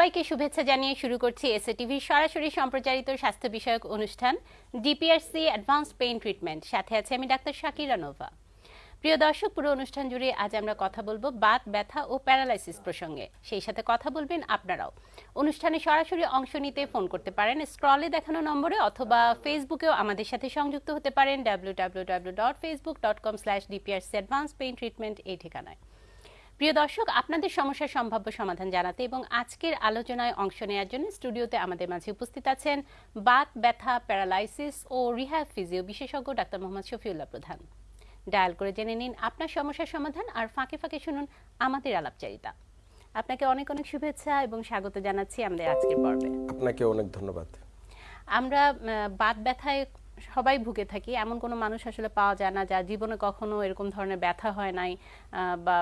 সবাইকে শুভেচ্ছা জানিয়ে শুরু করছি এসএ টিভির সরাসরি সম্প্রচারিত স্বাস্থ্য বিষয়ক অনুষ্ঠান ডিপিআরসি অ্যাডভান্স পেইন ট্রিটমেন্ট সাথে আছে আমি ডাক্তার শাকিরা নোভা। প্রিয় দর্শক, পুরো অনুষ্ঠান জুড়ে আজ আমরা কথা বলব বাত, ব্যথা ও প্যারালাইসিস প্রসঙ্গে। সেই সাথে কথা বলবেন আপনারাও। অনুষ্ঠানে সরাসরি অংশ নিতে ফোন করতে পারেন স্ক্রলে দেখানো নম্বরে অথবা ফেসবুকেও আমাদের সাথে সংযুক্ত হতে পারেন W W W dot Facebook dot com slash DPRC advance pain treatment এই ঠিকানায়। প্রিয় দর্শক আপনাদের সমস্যার সম্ভাব্য সমাধান জানাতে এবং আজকের আলোচনায় অংশ নেওয়ার জন্য স্টুডিওতে আমাদের মাঝে উপস্থিত আছেন বাত ব্যথা প্যারালাইসিস ও রিহ্যাব ফিজিও বিশেষজ্ঞ ডাক্তার মোহাম্মদ শফিউল্লাহ প্রধান। ডায়াল করে জেনে নিন আপনার সমস্যার সমাধান আর ফাঁকে ফাঁকে শুনুন আমাদের আলাপচারিতা। আপনাকে অনেক অনেক শুভেচ্ছা এবং স্বাগত জানাচ্ছি আমাদের আজকের পর্বে। আপনাকে অনেক ধন্যবাদ। আমরা বাত ব্যথায় সবাই ভুগে থাকি। এমন কোনো মানুষ আসলে পাওয়া যায় না যার জীবনে কখনো এরকম ধরনের ব্যথা হয় নাই বা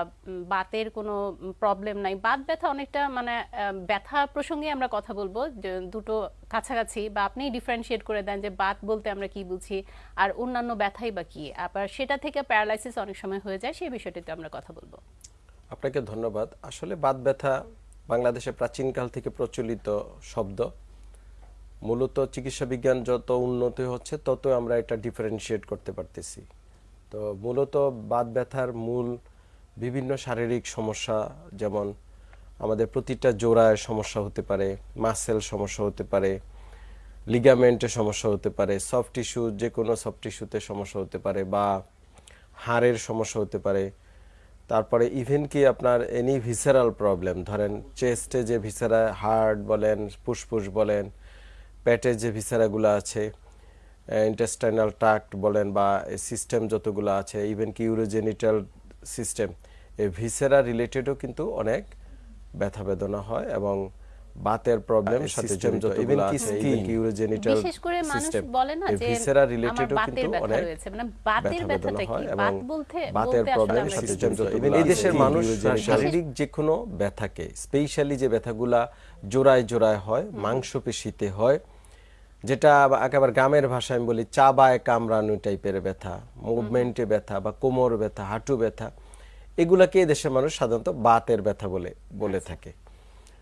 বাতের কোনো প্রবলেম নাই। বাত ব্যথা অনেকটা মানে ব্যথা প্রসঙ্গে আমরা কথা বলব। দুটো কাছাকাছি বা আপনি ডিফারেন্সিয়েট করে দেন যে বাত বলতে আমরা কি বুঝি আর অন্যান্য ব্যথাই বা কি। আবার সেটা থেকে প্যারালাইসিস অনেক সময় হয়ে যায়, সেই বিষয়টিতে আমরা কথা বলব। আপনাকে ধন্যবাদ। আসলে বাত ব্যথা বাংলাদেশে প্রাচীনকাল থেকে প্রচলিত শব্দ। মূলত চিকিৎসা বিজ্ঞান যত উন্নতি হচ্ছে তত আমরা এটা ডিফারেন্সিয়েট করতে পারতেছি। তো মূলত বাত ব্যথার মূল বিভিন্ন শারীরিক সমস্যা, যেমন আমাদের প্রতিটা জোড়ায় সমস্যা হতে পারে মাসেল সমস্যা হতে পারে লিগামেন্টে সমস্যা হতে পারে সফট টিস্যু যে কোনো সফট টিস্যুতে সমস্যা হতে পারে বা হাড়ের সমস্যা হতে পারে। তারপরে ইভেন কি আপনার এনি ভিসারাল প্রবলেম ধরেন চেস্টে যে ভিসারা হার্ট বলেন, ফুসফুস বলেন পেটে যে ভিসারাগুলো আছে ইন্টেস্টাইনাল ট্রাক্ট বলেন বা সিস্টেম যতগুলো আছে ইভেন কি ইউরোজেনিটাল সিস্টেম এই ভিসেরা রিলেটেডও কিন্তু অনেক ব্যথা বেদনা হয় এবং বাতের প্রবলেম সাথে জড়িত ইভেন কি স্কিন ইউরোজেনিটাল বিশেষ করে মানুষ সিস্টেম বলে না যে ভিসেরা রিলেটেডও কিন্তু ব্যথা অনেক রয়েছে। মানে বাতের ব্যথা বেদনা ব্যথাটা হয় কি এবং বাত বলতে বাতের বলতে আসলে প্রবলেম কি জড়িত ইভেন এই দেশের মানুষ শারীরিক যে কোনো ব্যথাকে স্পেশালি যে ব্যথাগুলা জোড়ায় জোড়ায় হয় মাংসপেশিতে হয় যেটা একেবারে গ্রামের ভাষায় আমি বলি চাবায় কামড়ানো টাইপের ব্যথা মুভমেন্টে ব্যথা বা কোমর ব্যথা হাঁটু ব্যথা এগুলাকে দেশের মানুষ সাধারণত বাতের ব্যথা বলে বলে থাকে।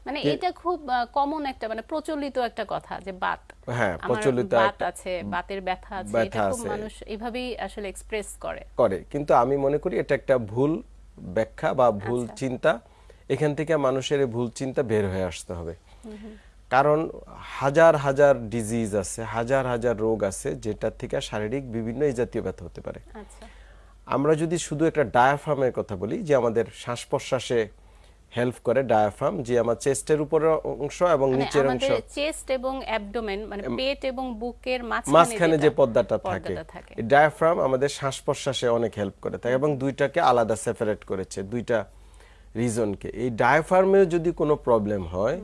মানে এটা খুব কমন একটা মানে প্রচলিত একটা কথা যে বাত। হ্যাঁ, প্রচলিত বাত আছে বাতের ব্যথা আছে এটা খুব মানুষ এইভাবেই আসলে এক্সপ্রেস করে। করে। কিন্তু আমি মনে করি এটা একটা ভুল ব্যাখ্যা বা ভুল আচ্ছা। চিন্তা। এখান থেকে মানুষের ভুল চিন্তা বের হয়ে আসতে হবে। কারণ হাজার হাজার ডিজিজ আছে হাজার হাজার রোগ আছে যেটা থেকে শারীরিক বিভিন্ন এই জাতীয় ব্যথা হতে পারে। আচ্ছা। আমরা যদি শুধু একটা ডায়াফ্রামের কথা বলি যে আমাদের শ্বাস প্রশ্বাসে হেল্প করে ডায়াফ্রাম যে আমার চেস্টের উপরের অংশ এবং মানে নিচের অংশ। চেস্ট এবং অ্যাবডোমেন মানে পেট এবং বুকের মাঝখানে যে পর্দাটা থাকে এই ডায়াফ্রাম আমাদের শ্বাস প্রশ্বাসে অনেক হেল্প করে থাকে এবং দুইটাকে আলাদা সেপারেট করেছে দুইটা রিজনকে এই ডায়াফ্রামেও যদি কোনো প্রবলেম হয়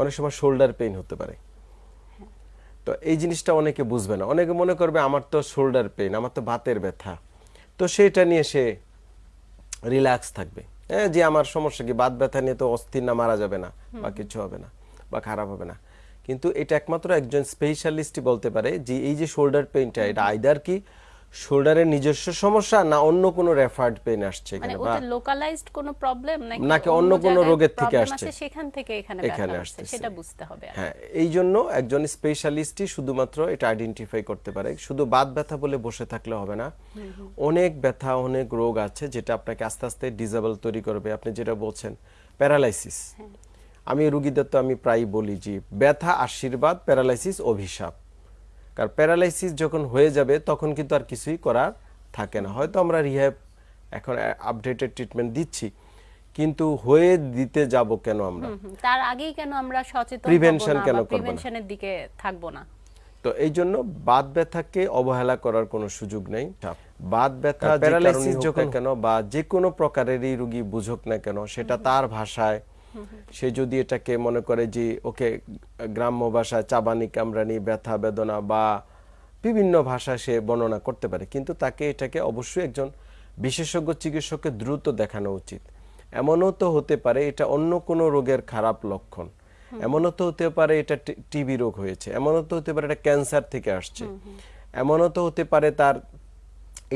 অনেক সময় শোল্ডার পেইন হতে পারে। তো এই জিনিসটা অনেকে বুঝবে না। অনেকে মনে করবে আমার তো শোল্ডার পেইন আমার তো বাতের ব্যথা। তো সেটা নিয়ে সে রিল্যাক্স থাকবে। হ্যাঁ যে আমার সমস্যা কি বাত ব্যথা নিয়ে তো অস্থির না মারা যাবে না বা কিছু হবে না বা খারাপ হবে না। কিন্তু এটা একমাত্র একজন স্পেশালিস্টই বলতে পারে যে এই যে শোল্ডার পেইনটা এটা আইদার কি শোল্ডারের নিজস্ব সমস্যা না অন্য কোনো রেফার্ড পেইন আসছে মানে এখানে বা ওটা লোকালাইজড কোনো প্রবলেম নাকি নাকি অন্য কোনো রোগের থেকে আসছে? সেখান থেকে এখানে এখানে আসছে সেটা বুঝতে হবে হ্যাঁ এই জন্য একজন স্পেশালিস্টই শুধুমাত্র এটা আইডেন্টিফাই করতে পারে। শুধু বাত ব্যথা বলে বসে থাকলে হবে না। অনেক ব্যথা অনেক রোগ আছে যেটা আপনাকে আস্তে আস্তে ডিজেবল তৈরি করবে। আপনি যেটা বলছেন প্যারালাইসিস আমি রুগীদের তো আমি প্রায় বলি যে ব্যথা আশীর্বাদ প্যারালাইসিস অভিশাপ। কারণ প্যারালাইসিস যখন হয়ে যাবে তখন কিন্তু আর কিছুই করার থাকে না। হয়তো আমরা রিহ্যাব এখন আপডেটেড ট্রিটমেন্ট দিচ্ছি কিন্তু হয়ে দিতে যাব কেন আমরা। তার আগেই কেন আমরা সচেতন Prevention কেন করব প্রিভেনশনের দিকে থাকব না? তো এই জন্য বাত ব্যথাকে অবহেলা করার কোনো সুযোগ নেই। বাত ব্যথা প্যারালাইসিস যখন কেন বা যে কোনো প্রকারেরই রোগী বুঝুক না কেন সেটা তার ভাষায় সে যদি এটাকে মনে করে যে ওকে গ্রাম্য ভাষা চাবানি কামরানি ব্যথা বেদনা বা বিভিন্ন ভাষা সে বর্ণনা করতে পারে কিন্তু তাকে এটাকে অবশ্যই একজন বিশেষজ্ঞ চিকিৎসককে দ্রুত দেখানো উচিত। এমনও তো হতে পারে এটা অন্য কোনো রোগের খারাপ লক্ষণ। এমনও তো হতে পারে এটা টিবি রোগ হয়েছে। এমনও তো হতে পারে এটা ক্যান্সার থেকে আসছে। এমনও তো হতে পারে তার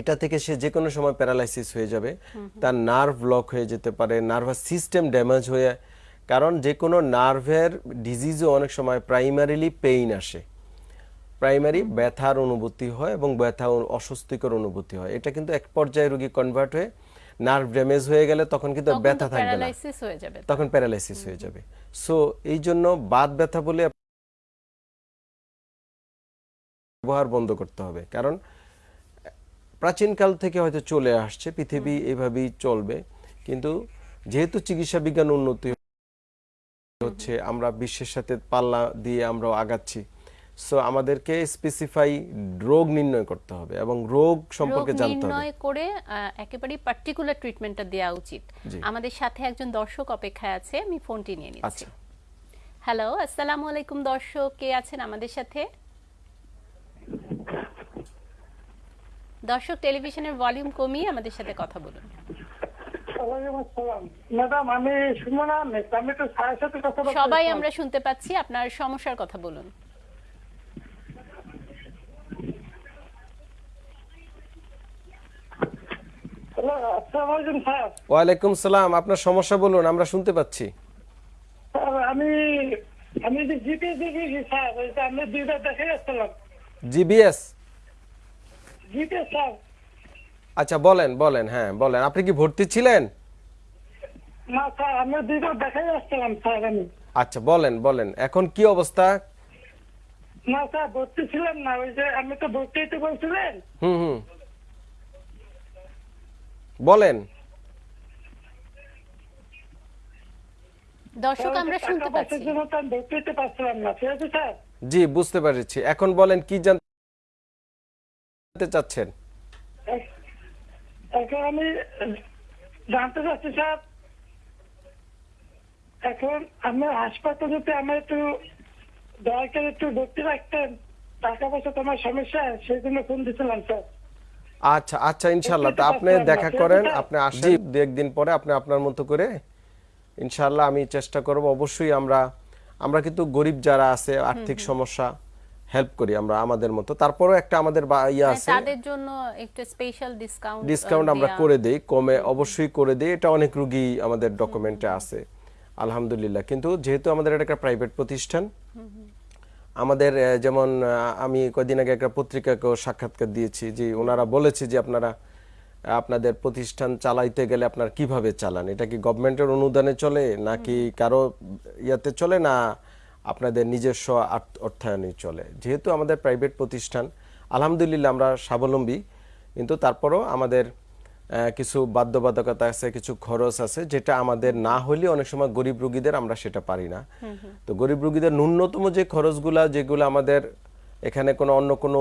এটা থেকে সে যে কোনো সময় প্যারালাইসিস হয়ে যাবে। তার নার্ভ ব্লক হয়ে যেতে পারে নার্ভাস সিস্টেম ড্যামেজ হয়ে কারণ যে কোনো নার্ভের ডিজিজও অনেক সময় প্রাইমারিলি পেইন আসে। প্রাইমারি ব্যথার অনুভূতি হয় এবং ব্যথা অস্বস্তিকর অনুভূতি হয়। এটা কিন্তু এক পর্যায়ে রোগী কনভার্ট হয়ে নার্ভ ড্যামেজ হয়ে গেলে তখন কিন্তু ব্যথা থাকবে না। তখন প্যারালাইসিস হয়ে যাবে। সো এই জন্য বাত ব্যথা বলে ব্যবহার বন্ধ করতে হবে। কারণ প্রাচীনকাল থেকে হয়তো চলে আসছে পৃথিবী এভাবেই চলবে। কিন্তু যেহেতু চিকিৎসা বিজ্ঞান উন্নতি হচ্ছে আমরা বিশ্বের সাথে পাল্লা দিয়ে আমরা আগাচ্ছি। সো আমাদেরকে স্পেসিফাই রোগ নির্ণয় করতে হবে এবং রোগ সম্পর্কে জানতে হবে। নির্ণয় করে একেবারে পার্টিকুলার ট্রিটমেন্টটা দেওয়া উচিত। আমাদের সাথে একজন দর্শক অপেক্ষায় আছে আমি ফোনটি নিয়ে নিচ্ছি। আচ্ছা। হ্যালো আসসালামু আলাইকুম দর্শক কে আছেন আমাদের সাথে? দর্শক টেলিভিশনের ভলিউম কমিয়ে আমাদের সাথে কথা বলুন। সবাই আমরা শুনতে পাচ্ছি আপনার সমস্যার কথা বলুন। ওয়ালাইকুম সালাম আপনার সমস্যা বলুন আমরা শুনতে পাচ্ছি। আমি আমি যে জিপে দেখেছি স্যার ওই যে আমি দুইবার দেখে যাচ্ছিলাম জিবিএস? জিপে স্যার। আচ্ছা বলেন বলেন হ্যাঁ বলেন। আপনি কি ভর্তি ছিলেন? না স্যার আমি স্যার আচ্ছা বলেন বলেন। এখন কি অবস্থা? না স্যার ভর্তি ছিলাম না ওই যে আমি তো ভর্তি হইতে বলছিলেন। হুম হুম। বলেন। দর্শক আমরা শুনতে পাচ্ছি। জন্য তো আমি ভর্তি হইতে পারছিলাম না ঠিক আছে স্যার? জি বুঝতে পেরেছি। এখন বলেন কি জানতে চাচ্ছেন? এখন আমি জানতে চাচ্ছি স্যার এখন আমি হাসপাতালে যদি আমার একটু দয়া করে একটু ভর্তি রাখতেন টাকা পয়সা তোমার সমস্যা সেই জন্য ফোন দিছিলাম স্যার আচ্ছা আচ্ছা ইনশাল্লাহ তা আপনি দেখা করেন আপনি আসেন দু একদিন পরে আপনি আপনার মতো করে। ইনশাল্লাহ আমি চেষ্টা করব অবশ্যই আমরা আমরা কিন্তু গরিব যারা আছে আর্থিক সমস্যা হেল্প করি আমরা আমাদের মতো। তারপরেও একটা আমাদের ইয়ে মানে আছে। তাদের জন্য একটু স্পেশাল ডিসকাউন্ট ডিসকাউন্ট আমরা করে দেই কমে অবশ্যই করে দেই। এটা অনেক রুগী আমাদের ডকুমেন্টে আছে আলহামদুলিল্লাহ। কিন্তু যেহেতু আমাদের এটা একটা প্রাইভেট প্রতিষ্ঠান আমাদের যেমন আমি কদিন আগে একটা পত্রিকাকেও সাক্ষাৎকার দিয়েছি যে ওনারা বলেছে যে আপনারা আপনাদের প্রতিষ্ঠান চালাইতে গেলে আপনার কীভাবে চালান? এটা কি গভর্নমেন্টের অনুদানে চলে নাকি কারও ইয়াতে চলে না আপনাদের নিজস্ব অর্থায়নে চলে। যেহেতু আমাদের প্রাইভেট প্রতিষ্ঠান আলহামদুলিল্লাহ আমরা স্বাবলম্বী কিন্তু তারপরও আমাদের কিছু বাধ্যবাধকতা আছে কিছু খরচ আছে যেটা আমাদের না হলে অনেক সময় গরিব রুগীদের আমরা সেটা পারি না। তো গরিব রুগীদের ন্যূনতম যে খরচগুলা যেগুলো আমাদের এখানে কোনো অন্য কোনো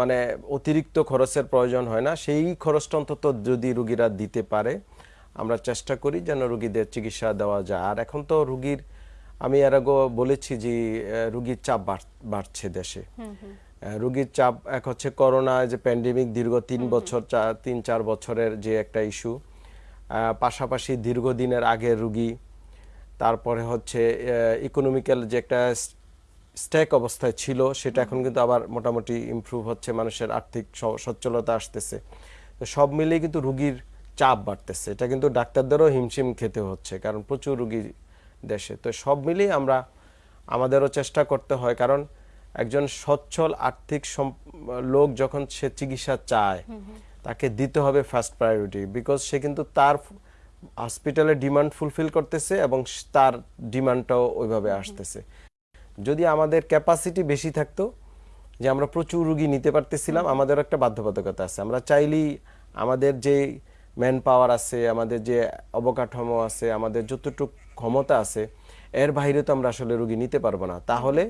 মানে অতিরিক্ত খরচের প্রয়োজন হয় না সেই খরচটা অন্তত যদি রুগীরা দিতে পারে আমরা চেষ্টা করি যেন রুগীদের চিকিৎসা দেওয়া যায়। আর এখন তো রুগীর আমি এর আগেও বলেছি যে রুগীর চাপ বাড়ছে দেশে। রুগীর চাপ এক হচ্ছে করোনা যে প্যান্ডেমিক দীর্ঘ তিন বছর তিন চার বছরের যে একটা ইস্যু পাশাপাশি দীর্ঘদিনের আগের রুগী তারপরে হচ্ছে ইকোনমিক্যাল যে একটা স্ট্যাক অবস্থায় ছিল সেটা এখন কিন্তু আবার মোটামুটি ইমপ্রুভ হচ্ছে মানুষের আর্থিক সচ্ছলতা আসতেছে। তো সব মিলিয়ে কিন্তু রুগীর চাপ বাড়তেছে। এটা কিন্তু ডাক্তারদেরও হিমশিম খেতে হচ্ছে কারণ প্রচুর রুগী দেশে। তো সব মিলিয়ে আমরা আমাদেরও চেষ্টা করতে হয় কারণ একজন সচ্ছল আর্থিক লোক যখন সে চিকিৎসা চায় তাকে দিতে হবে ফার্স্ট প্রায়োরিটি বিকজ সে কিন্তু তার হসপিটালে ডিমান্ড ফুলফিল করতেছে এবং তার ডিমান্ডটাও ওইভাবে আসতেছে। যদি আমাদের ক্যাপাসিটি বেশি থাকতো যে আমরা প্রচুর রুগী নিতে পারতেছিলাম আমাদের একটা বাধ্যবাধকতা আছে। আমরা চাইলেই আমাদের যে ম্যান পাওয়ার আছে আমাদের যে অবকাঠামো আছে আমাদের যতটুকু ক্ষমতা আছে এর বাইরে তো আমরা আসলে রুগী নিতে পারব না। তাহলে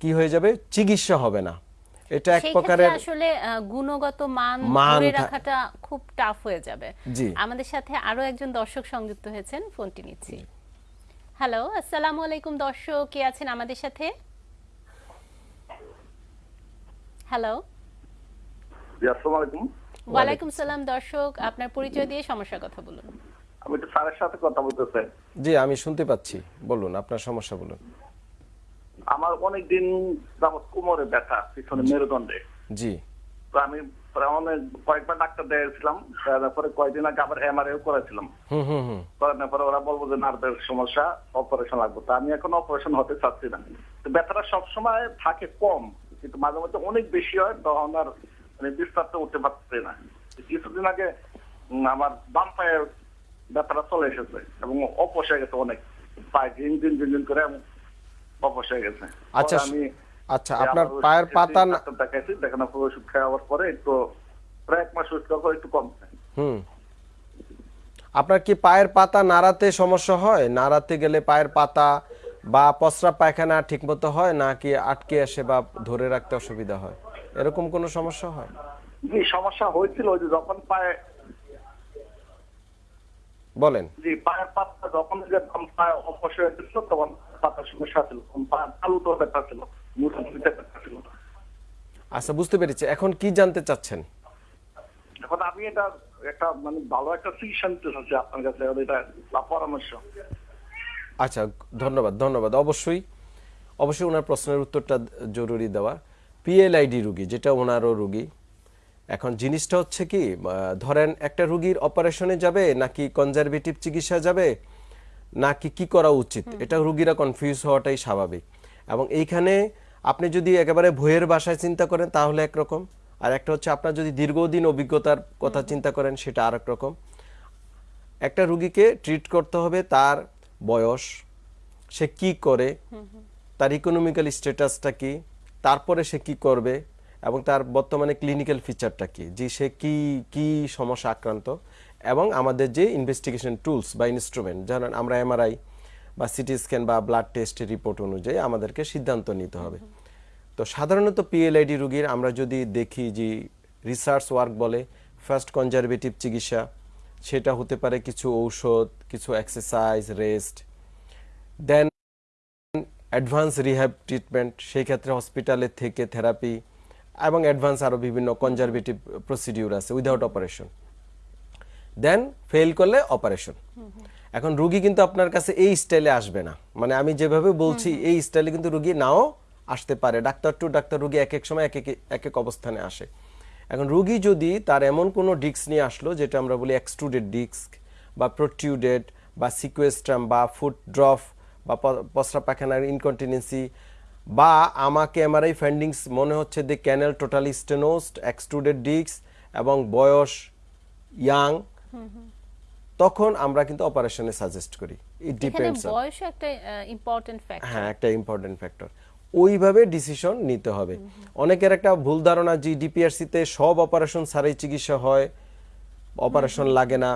কি হয়ে যাবে? চিকিৎসা হবে না। এটা এক প্রকারের আসলে গুণগত মান ধরে রাখাটা খুব টাফ হয়ে যাবে। জি। আমাদের সাথে আরও একজন দর্শক সংযুক্ত হয়েছেন ফোনটি নিচ্ছি। হ্যালো আসসালামু আলাইকুম দর্শক কে আছেন আমাদের সাথে? হ্যালো আসসালামু আলাইকুম। ওয়ালাইকুম সালাম দর্শক আপনার পরিচয় দিয়ে সমস্যার কথা বলুন। আমি একটু স্যারের সাথে কথা বলতে চাই জি আমি শুনতে পাচ্ছি। বলুন আপনার সমস্যা বলুন। আমার অনেক দিন যাবৎ কোমরে ব্যথা পিছনে মেরুদণ্ডে। জি। তো আমি পরে অনেক কয়েকবার ডাক্তার দেখেছিলাম তারপরে কয়েকদিন আগে আবার এমআরআই করেছিলাম। হুম হুম হুম। করানোর পরে ওরা বলব যে নার্ভের সমস্যা অপারেশন লাগবে। তা আমি এখন অপারেশন হতে চাচ্ছি না। তো ব্যথাটা সবসময় থাকে কম কিন্তু মাঝে মধ্যে অনেক বেশি হয় তখন আর উঠতে পারছি না। কিছুদিন আগে আমার বাম পায়ের ব্যথাটা চলে এসেছে এবং অপস গেছে অনেক। পায়ে ঝিন ঝিন ঝিন ঝিন করে অপস গেছে। আচ্ছা, আমি আচ্ছা, আপনার পায়ের পাতা দেখাইছি দেখানোর পর ওষুধ খাওয়ার পরে একটু প্রায় এক মাস ওষুধ খাওয়ার একটু কমছে। হুম। আপনার কি পায়ের পাতা নাড়াতে সমস্যা হয়? নাড়াতে গেলে পায়ের পাতা বা প্রস্রাব পায়খানা ঠিকমতো হয় নাকি আটকে আসে বা ধরে রাখতে অসুবিধা হয়? এরকম কোনো সমস্যা হয়? জি সমস্যা হয়েছিল যে যখন পায়ে বলেন। জি পায়ের পাতা যখন যখন পায়ে অপস হয়ে গেছিল তখন পাতার সমস্যা ছিল আলু তো ব্যথা ছিল। আচ্ছা বুঝতে পেরেছি। এখন কি জানতে চাচ্ছেন? এখন আমি এটা একটা মানে ভালো একটা চিকিৎসা নিতে চাচ্ছি আপনার কাছে এটা পরামর্শ। আচ্ছা ধন্যবাদ ধন্যবাদ। অবশ্যই অবশ্যই ওনার প্রশ্নের উত্তরটা জরুরি দেওয়া। পিএলআইডি রুগী যেটা ওনারও রুগী। এখন জিনিসটা হচ্ছে কি ধরেন একটা রুগীর অপারেশনে যাবে নাকি কনজারভেটিভ চিকিৎসা যাবে নাকি কি করা উচিত? এটা রুগীরা কনফিউজ হওয়াটাই স্বাভাবিক। এবং এইখানে আপনি যদি একেবারে ভয়ের বাসায় চিন্তা করেন তাহলে একরকম। আর একটা হচ্ছে আপনার যদি দীর্ঘদিন অভিজ্ঞতার কথা চিন্তা করেন সেটা আরেক রকম। একটা রুগীকে ট্রিট করতে হবে তার বয়স সে কি করে তার ইকোনমিক্যাল স্ট্যাটাসটা কি তারপরে সে কি করবে এবং তার বর্তমানে ক্লিনিক্যাল ফিচারটা কি? যে সে কি কি সমস্যা আক্রান্ত? এবং আমাদের যে ইনভেস্টিগেশন টুলস বা ইনস্ট্রুমেন্ট যেমন আমরা এমআরআই বা সিটি স্ক্যান বা ব্লাড টেস্টের রিপোর্ট অনুযায়ী আমাদেরকে সিদ্ধান্ত নিতে হবে। তো সাধারণত পিএলআইডি রুগীর আমরা যদি দেখি যে রিসার্চ ওয়ার্ক বলে ফার্স্ট কনজারভেটিভ চিকিৎসা, সেটা হতে পারে কিছু ঔষধ, কিছু exercise rest then advance rehab treatment সেই ক্ষেত্রে হসপিটালের থেকে থেরাপি এবং অ্যাডভান্স আরও বিভিন্ন কনজারভেটিভ প্রসিডিউর আছে উইদাউট অপারেশন দেন ফেল করলে অপারেশন এখন রুগী কিন্তু আপনার কাছে এই স্টাইলে আসবে না। মানে আমি যেভাবে বলছি এই স্টাইলে কিন্তু রুগী নাও আসতে পারে। ডাক্তার টু ডাক্তার রুগী এক এক সময় এক এক এক এক অবস্থানে আসে। এখন রুগী যদি তার এমন কোনো ডিস্ক নিয়ে আসলো যেটা আমরা বলি এক্সট্রুডেড ডিস্ক বা প্রোটিউডেড বা সিকুয়েস্ট্রাম বা ফুট ড্রপ বা প্রস্রাব পায়খানার ইনকন্টিনেন্সি বা আমাকে এমআরআই ফাইন্ডিংস মনে হচ্ছে যে canal totally stenosed extruded disc এবং বয়স ইয়াং তখন আমরা কিন্তু অপারেশনে সাজেস্ট করি। ইট ডিপেন্ডস বয়সও একটা ইম্পর্টেন্ট ফ্যাক্টর হ্যাঁ একটা ইম্পর্টেন্ট ফ্যাক্টর ওইভাবে ডিসিশন নিতে হবে। অনেকের একটা ভুল ধারণা যে ডিপিআরসিতে সব অপারেশন ছাড়াই চিকিৎসা হয় অপারেশন লাগে না।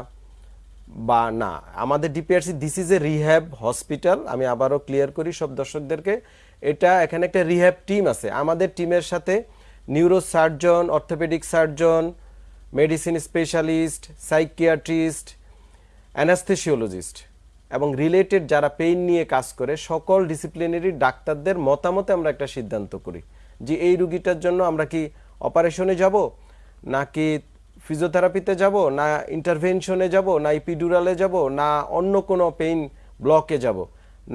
বা না। আমাদের DPRC this is a rehab hospital আমি আবারও ক্লিয়ার করি সব দর্শকদেরকে। এটা এখানে একটা রিহ্যাব টিম আছে। আমাদের টিমের সাথে neuro surgeon orthopaedic surgeon medicine specialist psychiatrist anaesthesiologist এবং রিলেটেড যারা পেইন নিয়ে কাজ করে, সকল ডিসিপ্লিনারি ডাক্তারদের মতামতে আমরা একটা সিদ্ধান্ত করি যে এই রুগীটার জন্য আমরা কি অপারেশনে যাব, নাকি ফিজিওথেরাপিতে যাব, না ইন্টারভেনশনে যাব, না ইপিডুরালে যাব, না অন্য কোনো পেইন ব্লকে যাব,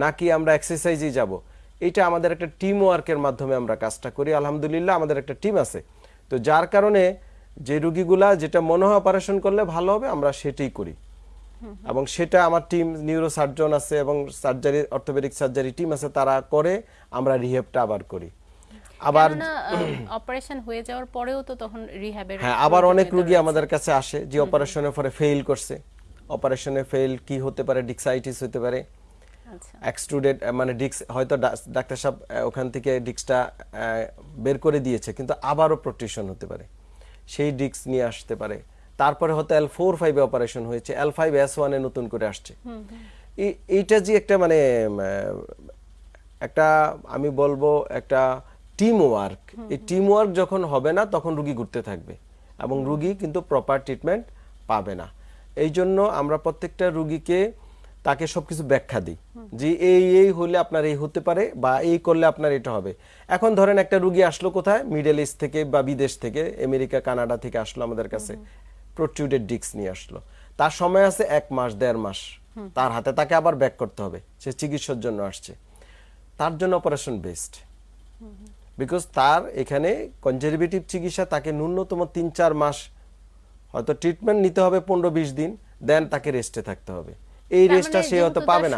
নাকি আমরা এক্সারসাইজে যাব। এটা আমাদের একটা টিম ওয়ার্কের মাধ্যমে আমরা কাজটা করি। আলহামদুলিল্লাহ, আমাদের একটা টিম আছে। তো যার কারণে যে রুগীগুলা যেটা মনে হয় অপারেশন করলে ভালো হবে, আমরা সেটাই করি। এবং সেটা আমার টিম নিউরো সার্জন আছে এবং সার্জারি অর্থোপেডিক সার্জারি টিম আছে, তারা করে, আমরা রিহেবটা আবার করি। আবার অপারেশন হয়ে যাওয়ার পরেও তো তখন রিহ্যাবের হ্যাঁ আবার অনেক রুগী আমাদের কাছে আসে যে অপারেশনের পরে ফেল করছে। অপারেশনে ফেল কি হতে পারে ডিক্সাইটিস হতে পারে। আচ্ছা। এক্সট্রুডেড মানে ডিক্স হয়তো ডাক্তার সাহেব ওখান থেকে ডিক্সটা বের করে দিয়েছে কিন্তু আবারও প্রোটেকশন হতে পারে। সেই ডিক্স নিয়ে আসতে পারে। তারপরে হয়তো এল ফোর ফাইভে অপারেশন হয়েছে এল ফাইভ এস ওয়ানে নতুন করে আসছে। এই- এইটা যে একটা মানে একটা আমি বলব একটা টিম ওয়ার্ক এই টিম ওয়ার্ক যখন হবে না, তখন রুগী ঘুরতে থাকবে এবং রুগী কিন্তু প্রপার ট্রিটমেন্ট পাবে না। এই জন্য আমরা প্রত্যেকটা রুগীকে তাকে সবকিছু ব্যাখ্যা দিই যে এই এই হলে আপনার এই হতে পারে বা এই করলে আপনার এটা হবে। এখন ধরেন একটা রুগী আসলো কোথায়? মিডল ইস্ট থেকে বা বিদেশ থেকে আমেরিকা কানাডা থেকে আসলো আমাদের কাছে। প্রোটিউডেড ডিস্ক নিয়ে আসলো। তার সময় আছে এক মাস, দেড় মাস। তার হাতে তাকে আবার ব্যাক করতে হবে। সে চিকিৎসার জন্য আসছে। তার জন্য অপারেশন বেস্ট বিকজ তার এখানে কনজারভেটিভ চিকিৎসা তাকে ন্যূনতম তিন চার মাস হয়তো ট্রিটমেন্ট নিতে হবে পনেরো বিশ দিন দেন তাকে রেস্টে থাকতে হবে। এই রেস্টটা মানে সে হয়তো পাবে না।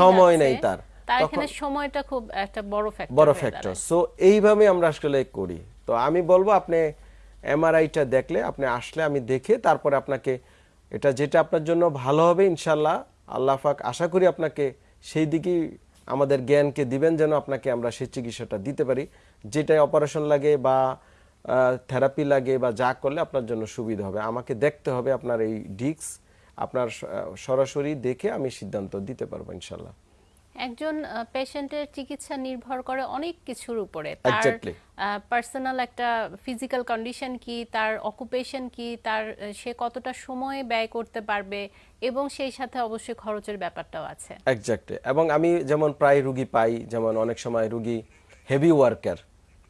সময় নেই তার। তার এখানে সময়টা খুব একটা বড় ফ্যাক্টর বড় ফ্যাক্টর সো এইভাবে আমরা আসলে করি। তো আমি বলব আপনি এমআরআইটা দেখলে আপনি আসলে আমি দেখে তারপরে আপনাকে এটা যেটা আপনার জন্য ভালো হবে ইনশাল্লাহ আল্লাহ পাক আশা করি আপনাকে সেই দিকেই আমাদের জ্ঞানকে দিবেন যেন আপনাকে আমরা সেই চিকিৎসাটা দিতে পারি। যেটাই অপারেশন লাগে বা থেরাপি লাগে বা যা করলে আপনার জন্য সুবিধা হবে। আমাকে দেখতে হবে আপনার এই ডিস্ক আপনার সরাসরি দেখে আমি সিদ্ধান্ত দিতে পারব ইনশাল্লাহ। একজন পেশেন্টের চিকিৎসা নির্ভর করে অনেক কিছুর উপরে। তার পার্সোনাল একটা ফিজিক্যাল কন্ডিশন কি তার অকুপেশন কি তার সে কতটা সময় ব্যয় করতে পারবে এবং সেই সাথে অবশ্যই খরচের ব্যাপারটাও আছে। একজাক্টলি এবং আমি যেমন প্রায় রুগী পাই যেমন অনেক সময় রুগী heavy worker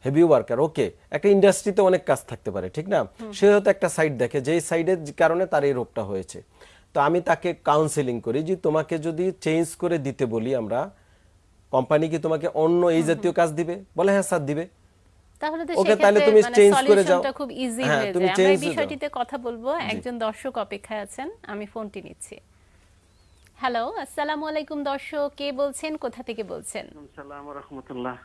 heavy worker okay একটা ইন্ডাস্ট্রিতে অনেক কাজ থাকতে পারে ঠিক না? সে হয়তো একটা সাইড দেখে যেই সাইডের কারণে তার এই রোগটা হয়েছে। তো আমি তাকে কাউন্সেলিং করি যে তোমাকে যদি চেঞ্জ করে দিতে বলি আমরা কোম্পানি কি তোমাকে অন্য এই জাতীয় কাজ দিবে? বলে হ্যাঁ স্যার দিবে। তাহলে ওকে, তাহলে তুমি মানে করে যাও। খুব ইজি হ্যাঁ, যায়। আমরা এই বিষয়টিতে কথা বলব। একজন দর্শক অপেক্ষায় আছেন আমি ফোনটি নিচ্ছি। হ্যালো আসসালামু আলাইকুম দর্শক। কে বলছেন? কোথা থেকে বলছেন? রহমতুল্লাহ।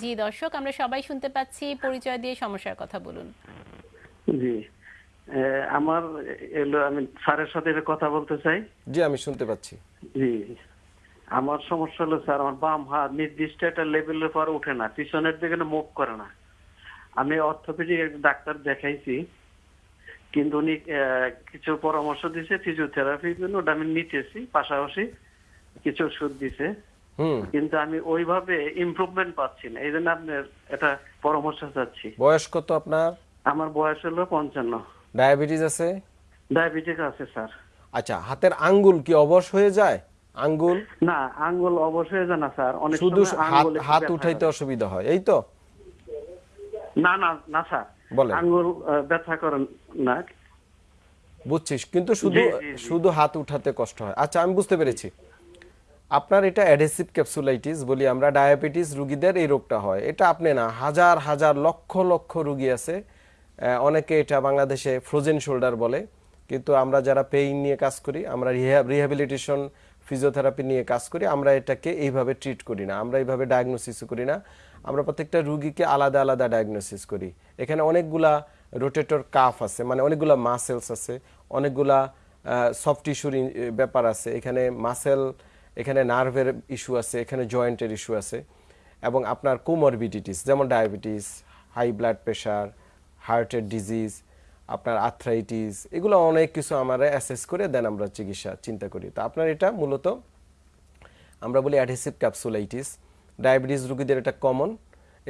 জি দর্শক আমরা সবাই শুনতে পাচ্ছি। পরিচয় দিয়ে সমস্যার কথা বলুন। জি। আমার এলো আমি স্যারের সাথে কথা বলতে চাই। জি আমি শুনতে পাচ্ছি। জি আমার সমস্যা হলো স্যার আমার বাম হাত নির্দিষ্ট একটা লেভেলের পর উঠে না পিছনের দিকে মুভ করে না। আমি অর্থোপেডিক ডাক্তার দেখাইছি কিন্তু উনি কিছু পরামর্শ দিছে ফিজিওথেরাপির জন্য ওটা আমি নিতেছি পাশাপাশি কিছু ওষুধ দিছে। কিন্তু আমি ওইভাবে ইমপ্রুভমেন্ট পাচ্ছি না এই জন্য আপনার একটা পরামর্শ চাচ্ছি। বয়স কত আপনার? আমার বয়স হলো পঞ্চান্ন। ডায়াবেটিস আছে? ডায়াবেটিক আছে স্যার। আচ্ছা হাতের আঙ্গুল কি অবশ হয়ে যায়? আঙ্গুল? না আঙ্গুল অবশ্যই জানা স্যার। অনেক শুধু হাত উঠাইতে অসুবিধা হয় এই তো? না না না স্যার। বলেন। আঙ্গুল ব্যথা করেন না। বুঝছিস কিন্তু শুধু। শুধু হাত উঠাতে কষ্ট হয়। আচ্ছা আমি বুঝতে পেরেছি। আপনার এটা অ্যাডহেসিভ ক্যাপসুলাইটিস বলি আমরা ডায়াবেটিস রুগীদের এই রোগটা হয়। এটা আপনি না হাজার হাজার লক্ষ লক্ষ রুগী আছে। অনেকে এটা বাংলাদেশে ফ্রোজেন শোল্ডার বলে। কিন্তু আমরা যারা পেইন নিয়ে কাজ করি, আমরা রিহ্যাবিলিটেশন ফিজিওথেরাপি নিয়ে কাজ করি, আমরা এটাকে এইভাবে ট্রিট করি না। আমরা এইভাবে ডায়াগনোসিস করি না। আমরা প্রত্যেকটা রুগীকে আলাদা আলাদা ডায়াগনোসিস করি। এখানে অনেকগুলা রোটেটর কাফ আছে মানে অনেকগুলা মাসেলস আছে, অনেকগুলা সফট টিস্যুর ব্যাপার আছে। এখানে মাসেল এখানে নার্ভের ইস্যু আছে, এখানে জয়েন্টের ইস্যু আছে। এবং আপনার কোমরবিডিটিস যেমন ডায়াবেটিস হাই ব্লাড প্রেশার হার্টের ডিজিজ, আপনার আর্থ্রাইটিস, এগুলো অনেক কিছু আমরা অ্যাসেস করে দেন আমরা চিকিৎসা চিন্তা করি। তো আপনার এটা মূলত আমরা বলি অ্যাডহেসিভ ক্যাপসুলাইটিস। ডায়াবেটিস রুগীদের এটা কমন,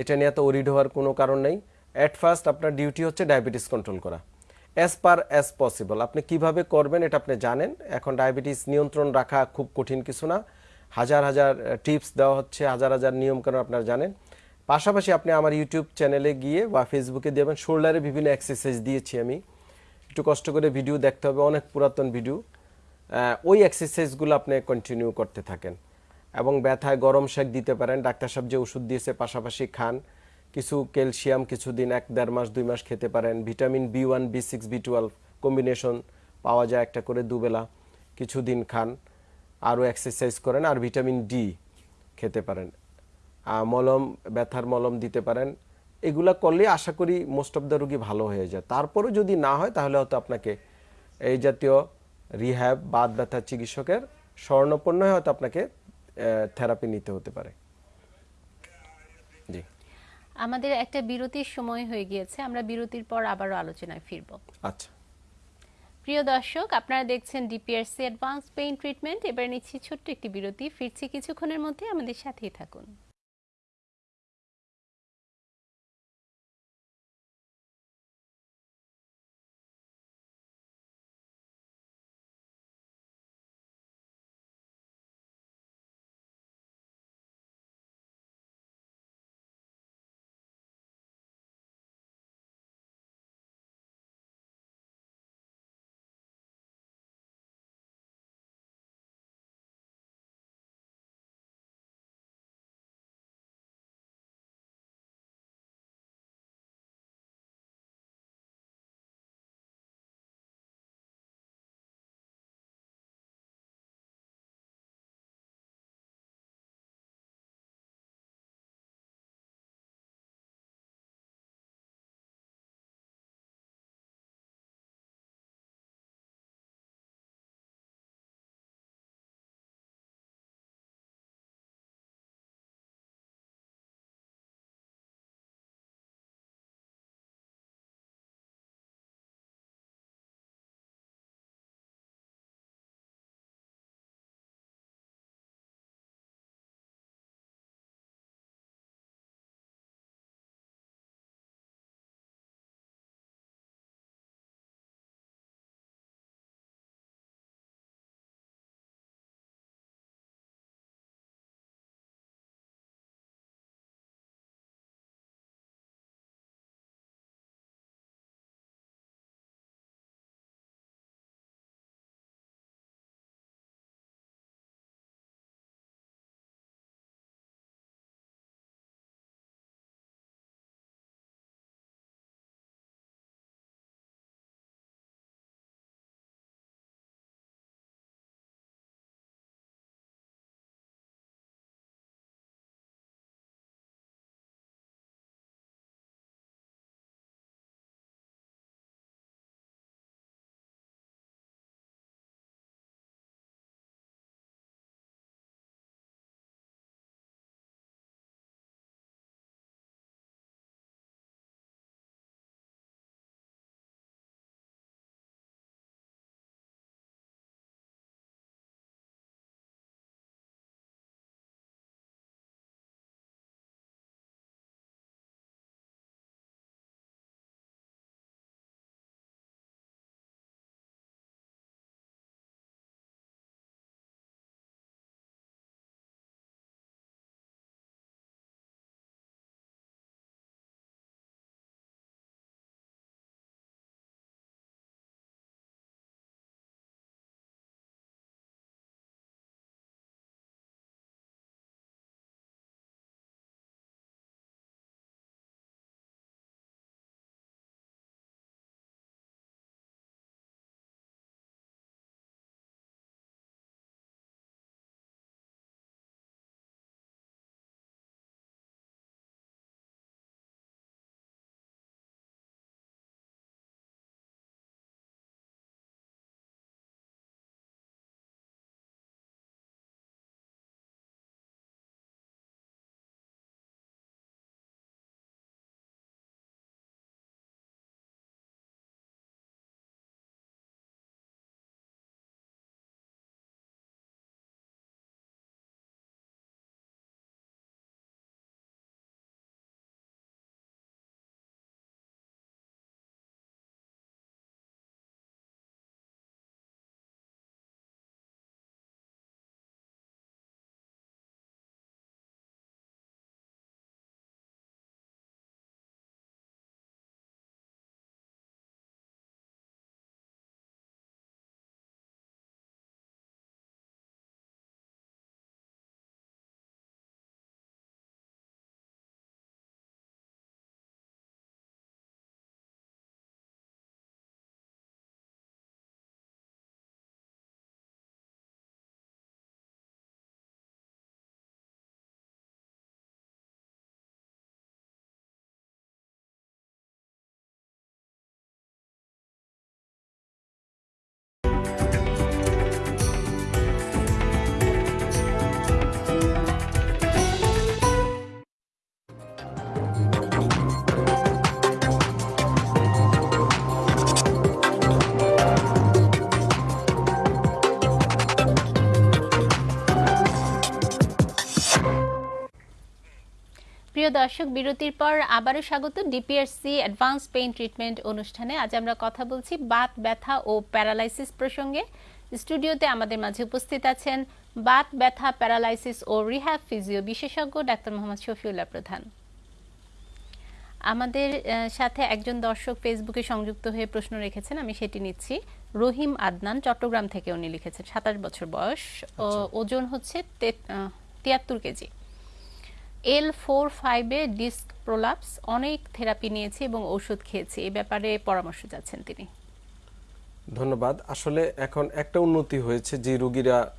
এটা নিয়ে এত ওরিড হওয়ার কোনো কারণ নেই। অ্যাট ফার্স্ট আপনার ডিউটি হচ্ছে ডায়াবেটিস কন্ট্রোল করা। অ্যাজ পার অ্যাজ পসিবল আপনি কীভাবে করবেন এটা আপনি জানেন। এখন ডায়াবেটিস নিয়ন্ত্রণ রাখা খুব কঠিন কিছু না। হাজার হাজার টিপস দেওয়া হচ্ছে, হাজার হাজার নিয়মকানুন আপনারা জানেন? পাশাপাশি আপনি আমার ইউটিউব চ্যানেলে গিয়ে বা ফেসবুকে দেবেন শোল্ডারে বিভিন্ন এক্সারসাইজ দিয়েছি আমি। একটু কষ্ট করে ভিডিও দেখতে হবে, অনেক পুরাতন ভিডিও ওই এক্সারসাইজগুলো আপনি কন্টিনিউ করতে থাকেন। এবং ব্যথায় গরম শেক দিতে পারেন। ডাক্তার সাহেব যে ওষুধ দিয়েছে, পাশাপাশি খান। কিছু ক্যালসিয়াম কিছুদিন, এক দেড় মাস, দুই মাস খেতে পারেন। Vitamin B one B six B twelve combination পাওয়া যায় একটা করে দুবেলা। কিছুদিন খান, আরও এক্সারসাইজ করেন। আর ভিটামিন ডি খেতে পারেন। মলম ব্যথার মলম দিতে পারেন। এগুলা করলে আশা করি মোস্ট অফ দ্য রুগী ভালো হয়ে যায়। তারপরেও যদি না হয় তাহলে হয়তো আপনাকে এই জাতীয় রিহ্যাব বাদ ব্যথা চিকিৎসকের স্বর্ণপন্ন হয়ে হয়তো আপনাকে থেরাপি নিতে হতে পারে। জি। আমাদের একটা বিরতির সময় হয়ে গিয়েছে। আমরা বিরতির পর আবারও আলোচনায় ফিরব। আচ্ছা। প্রিয় দর্শক আপনারা দেখছেন ডিপিআরসি অ্যাডভান্স পেইন ট্রিটমেন্ট এবার নিচ্ছি ছোট্ট একটি বিরতি। ফিরছি কিছুক্ষণের মধ্যে। আমাদের সাথেই থাকুন। প্রিয় দর্শক বিরতির পর আবারও স্বাগত ডিপিআরসি অ্যাডভান্স পেইন ট্রিটমেন্ট অনুষ্ঠানে। আজ আমরা কথা বলছি বাত ব্যথা ও প্যারালাইসিস প্রসঙ্গে। স্টুডিওতে আমাদের মাঝে উপস্থিত আছেন বাত ব্যথা প্যারালাইসিস ও রিহ্যাব ফিজিও বিশেষজ্ঞ ডাক্তার মোহাম্মদ শফিউল্লাহ প্রধান। আমাদের সাথে একজন দর্শক ফেসবুকে সংযুক্ত হয়ে প্রশ্ন রেখেছেন আমি সেটি নিচ্ছি। রহিম আদনান চট্টগ্রাম থেকে উনি লিখেছেন সাতাশ বছর বয়স। ও ওজন হচ্ছে তিয়াত্তর কেজি। এল ফোর ফাইভে ডিস্ক প্রোলাপস অনেক থেরাপি নিয়েছি এবং ওষুধ খেয়েছি। এই ব্যাপারে পরামর্শ চাচ্ছেন তিনি। ধন্যবাদ। আসলে এখন একটা উন্নতি হয়েছে যে রোগীরা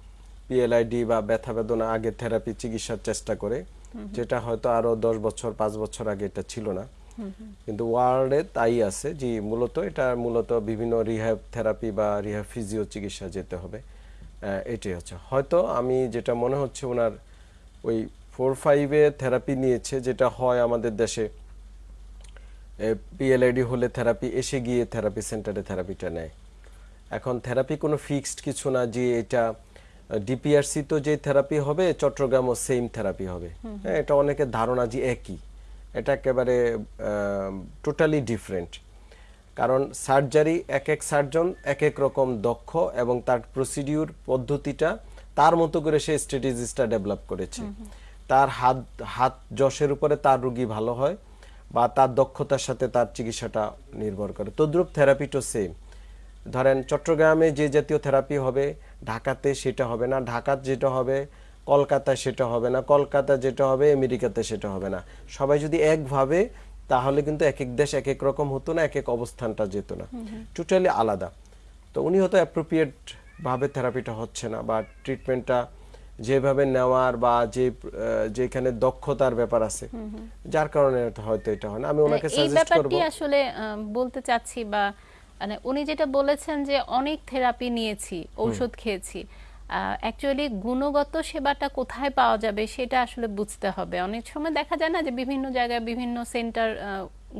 পিএলআইডি বা ব্যথা বেদনা আগে থেরাপি চিকিৎসার চেষ্টা করে। যেটা হয়তো আরও দশ বছর পাঁচ বছর আগে এটা ছিল না। কিন্তু ওয়ার্ল্ডে তাই আছে যে মূলত এটা মূলত বিভিন্ন রিহ্যাব থেরাপি বা রিহ্যাব ফিজিও চিকিৎসা যেতে হবে। এটাই হচ্ছে। হয়তো আমি যেটা মনে হচ্ছে ওনার ওই ফোর ফাইভে থেরাপি নিয়েছে যেটা হয় আমাদের দেশে। পিএলআইডি হলে থেরাপি এসে গিয়ে থেরাপি সেন্টারে থেরাপিটা নেয়। এখন থেরাপি কোনো ফিক্সড কিছু না যে এটা ডিপিআরসি তো যে থেরাপি হবে চট্টগ্রামও সেম থেরাপি হবে। হ্যাঁ এটা অনেকের ধারণা যে একই। এটা একেবারে টোটালি ডিফারেন্ট। কারণ সার্জারি এক এক সার্জন এক এক রকম দক্ষ এবং তার প্রসিডিউর পদ্ধতিটা তার মতো করে সে স্ট্র্যাটেজিসটা ডেভেলপ করেছে। তার হাত হাত যশের উপরে তার রুগী ভালো হয় বা তার দক্ষতার সাথে তার চিকিৎসাটা নির্ভর করে। তদ্রুপ থেরাপিটাও সেম ধরেন চট্টগ্রামে যে জাতীয় থেরাপি হবে ঢাকাতে সেটা হবে না। ঢাকার যেটা হবে কলকাতায় সেটা হবে না। কলকাতা যেটা হবে আমেরিকাতে সেটা হবে না। সবাই যদি একভাবে তাহলে কিন্তু এক এক দেশ এক এক রকম হতো না এক এক অবস্থানটা যেত না। টোটালি আলাদা। তো উনি হয়তো অ্যাপ্রোপ্রিয়েট ভাবে থেরাপিটা হচ্ছে না বা ট্রিটমেন্টটা যেভাবে নেওয়ার বা যে যেখানে দক্ষতার ব্যাপার আছে যার কারণে হয়তো এটা হয় না। আমি ওনাকে মানে সাজেস্ট করব। আসলে বলতে চাচ্ছি বা মানে উনি যেটা বলেছেন যে অনেক থেরাপি নিয়েছি ঔষধ খেয়েছি। অ্যাকচুয়ালি গুণগত সেবাটা কোথায় পাওয়া যাবে সেটা আসলে বুঝতে হবে। অনেক সময় দেখা যায় না যে বিভিন্ন জায়গায় বিভিন্ন সেন্টার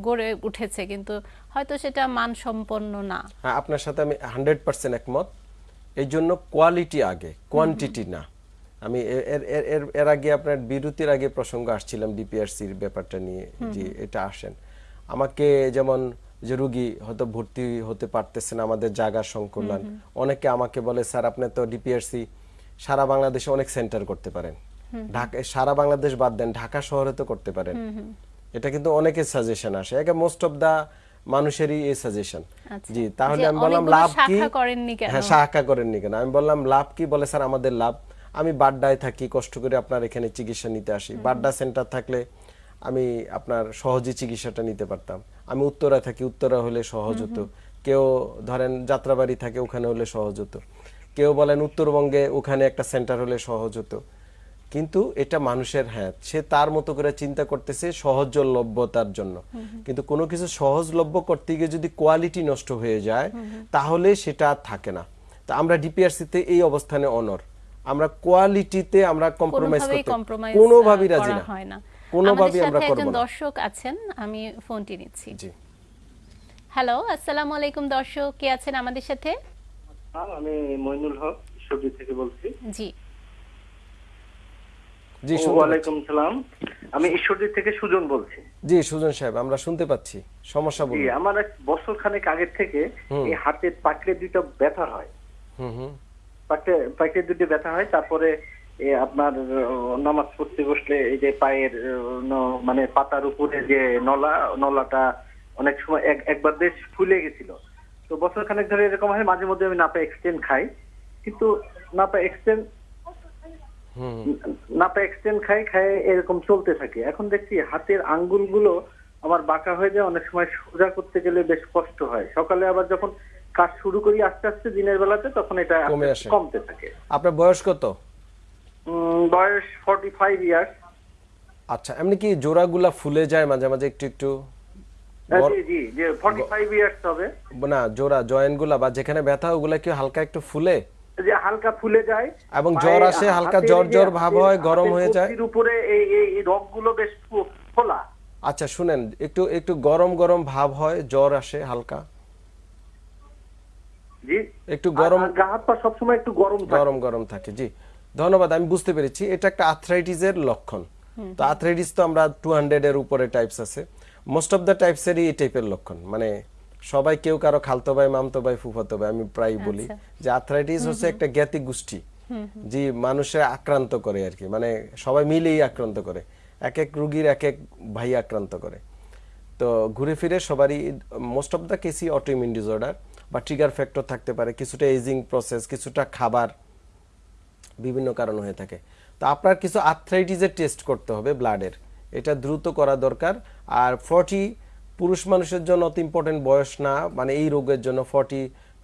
গড়ে উঠেছে কিন্তু হয়তো সেটা মানসম্পন্ন না। হ্যাঁ আপনার সাথে আমি হান্ড্রেড পার্সেন্ট একমত। এই জন্য কোয়ালিটি আগে কোয়ান্টিটি না। আমি এর- এর আগে আপনার বিরতির আগে প্রসঙ্গ আসছিলাম ডিপিআরসির ব্যাপারটা নিয়ে যে এটা আসেন। আমাকে যেমন যে রুগী হয়তো ভর্তি হতে পারতেছে না আমাদের জায়গার সংকুলন অনেকে আমাকে বলে স্যার আপনি তো ডিপিআরসি সারা বাংলাদেশে অনেক সেন্টার করতে পারেন। ঢাকা সারা বাংলাদেশ বাদ দেন ঢাকা শহরে তো করতে পারেন। এটা কিন্তু অনেকের সাজেশন আসে। একে মোস্ট অফ দা মানুষেরই এই সাজেশন আচ্ছা। জি তাহলে আমি বললাম লাভ কি? হ্যাঁ শাখা করেননি কেন? আমি বললাম লাভ কি? বলে স্যার আমাদের লাভ আমি বাড্ডায় থাকি কষ্ট করে আপনার এখানে চিকিৎসা নিতে আসি। বাড্ডা সেন্টার থাকলে আমি আপনার সহজে চিকিৎসাটা নিতে পারতাম। আমি উত্তরা থাকি উত্তরা হলে সহজ হতো। কেউ ধরেন যাত্রাবাড়ি থাকে ওখানে হলে সহজ হতো। কেউ বলেন উত্তরবঙ্গে ওখানে একটা সেন্টার হলে সহজ হতো। কিন্তু এটা মানুষের হ্যাঁ সে তার মতো করে চিন্তা করতেছে সহজলভ্যতার জন্য। কিন্তু কোনো কিছু সহজলভ্য করতে গিয়ে যদি কোয়ালিটি নষ্ট হয়ে যায় তাহলে সেটা আর থাকে না। তা আমরা ডিপিআরসিতে এই অবস্থানে অনর আমরা কোয়ালিটিতে আমরা কম্প্রোমাইজ করতে কোনোভাবেই রাজি না। হয় না। কোনোভাবেই আমাদের আমরা সাথে করব একজন না। দর্শক আছেন আমি ফোনটি নিচ্ছি। জি। হ্যালো আসসালামু আলাইকুম দর্শক কে আছেন আমাদের সাথে? হ্যাঁ, আমি মইনুল হক সবজি থেকে বলছি। জি। জি। ওয়ালাইকুম সালাম। আমি ঈশ্বরদী থেকে সুজন বলছি। জি সুজন সাহেব আমরা শুনতে পাচ্ছি। সমস্যা জি আমার এক বছর খানেক আগের থেকে এই হাতের পাকড়ে দুটো ব্যথা হয়। হুম হুম। পাকড়ে পাকড়ে দুটো ব্যথা হয় তারপরে আপনার নামাজ পড়তে বসলে এই যে পায়ের মানে পাতার উপরে যে নলা নলাটা অনেক সময় এক- একবার বেশ ফুলে গেছিল। তো বছর খানেক ধরে এরকম হয় মাঝে মধ্যে আমি নাপা এক্সটেন্ড খাই। কিন্তু নাপা এক্সটেন্ড হুম। নাপা এক্সটেন্ড খাই খাই এরকম চলতে থাকে। এখন দেখছি হাতের আঙ্গুলগুলো আমার বাঁকা হয়ে যায় অনেক সময় সোজা করতে গেলে বেশ কষ্ট হয়। সকালে আবার যখন কাজ শুরু করি আস্তে আস্তে দিনের বেলাতে তখন এটা কমে আসে। কমতে থাকে। আপনার বয়স কত? বয়স ফর্টি ফাইভ ইয়ার্স আচ্ছা এমনি কি জোড়াগুলা ফুলে যায় মাঝে মাঝে একটু একটু? বড়- জি জি যে ফর্টি ফাইভ ইয়ার্স হবে। না জোড়া জয়েন্ট বা যেখানে ব্যথা ওগুলা কি হালকা একটু ফুলে? যে হালকা ফুলে যায়। এবং জ্বর আসে, হালকা জ্বর জ্বর ভাব হয়, গরম হয়ে যায়। উপরে এই এই এই রগগুলো বেশ ফোলা। আচ্ছা শুনেন একটু একটু গরম গরম ভাব হয় জ্বর আসে হালকা। জি? একটু গরম হাত পা সবসময় একটু গরম গরম গরম থাকে জি। ধন্যবাদ আমি বুঝতে পেরেছি। এটা একটা আর্থ্রাইটিসের লক্ষণ। তো আর্থ্রাইটিস তো আমরা টু এর উপরে টাইপস আছে। মোস্ট অফ দ্য টাইপসেরই এই টাইপের লক্ষণ। মানে সবাই কেউ কারও খালতো ভাই মামতো ভাই ফুফাতো ভাই আমি প্রায় বলি আচ্ছা। যে আর্থ্রাইটিস হচ্ছে একটা জ্ঞাতি গোষ্ঠী যে মানুষের আক্রান্ত করে আর কি। মানে সবাই মিলেই আক্রান্ত করে। এক এক রুগীর এক এক ভাই আক্রান্ত করে। তো ঘুরে ফিরে সবারই মোস্ট অফ দ্য কেসই অটোইমিউন ডিসঅর্ডার বা ট্রিগার ফ্যাক্টর থাকতে পারে, কিছুটা এজিং প্রসেস কিছুটা খাবার, বিভিন্ন কারণ হয়ে থাকে। তো আপনার কিছু আর্থ্রাইটিসের টেস্ট করতে হবে ব্লাডের এটা দ্রুত করা দরকার। আর ফর্টি পুরুষ মানুষের জন্য অত ইম্পর্টেন্ট বয়স না মানে এই রোগের জন্য ফর্টি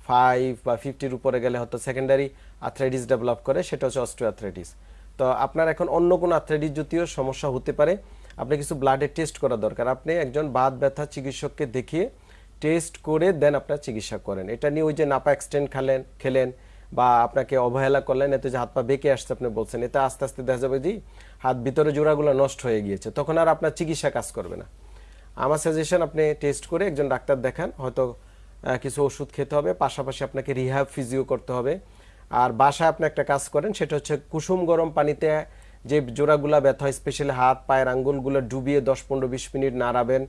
ফাইভ বা ফিফটির উপরে গেলে হয়তো সেকেন্ডারি আর্থ্রাইটিস ডেভেলপ করে, সেটা হচ্ছে অস্ট্রিও আর্থ্রাইটিস তো আপনার এখন অন্য কোনো আর্থ্রাইটিস জাতীয় সমস্যা হতে পারে। আপনি কিছু ব্লাডের টেস্ট করা দরকার। আপনি একজন বাত ব্যথা চিকিৎসককে দেখিয়ে টেস্ট করে দেন আপনার চিকিৎসা করেন। এটা নিয়ে ওই যে নাপা এক্সটেন্ড খালেন, খেলেন বা আপনাকে অবহেলা করলেন, এতে যে হাত পা বেঁকে আসছে আপনি বলছেন, এতে আস্তে আস্তে দেখা যাবে যে হাত ভিতরে জোড়াগুলো নষ্ট হয়ে গিয়েছে। তখন আর আপনার চিকিৎসা কাজ করবে না। আমার সাজেশন আপনি টেস্ট করে একজন ডাক্তার দেখান, হয়তো কিছু ওষুধ খেতে হবে, পাশাপাশি আপনাকে রিহাব ফিজিও করতে হবে। আর বাসায় আপনি একটা কাজ করেন, সেটা হচ্ছে কুসুম গরম পানিতে যে জোড়াগুলা ব্যথা হয় স্পেশালি হাত, পায়ের আঙ্গুলগুলো ডুবিয়ে দশ পনেরো বিশ মিনিট নাড়াবেন।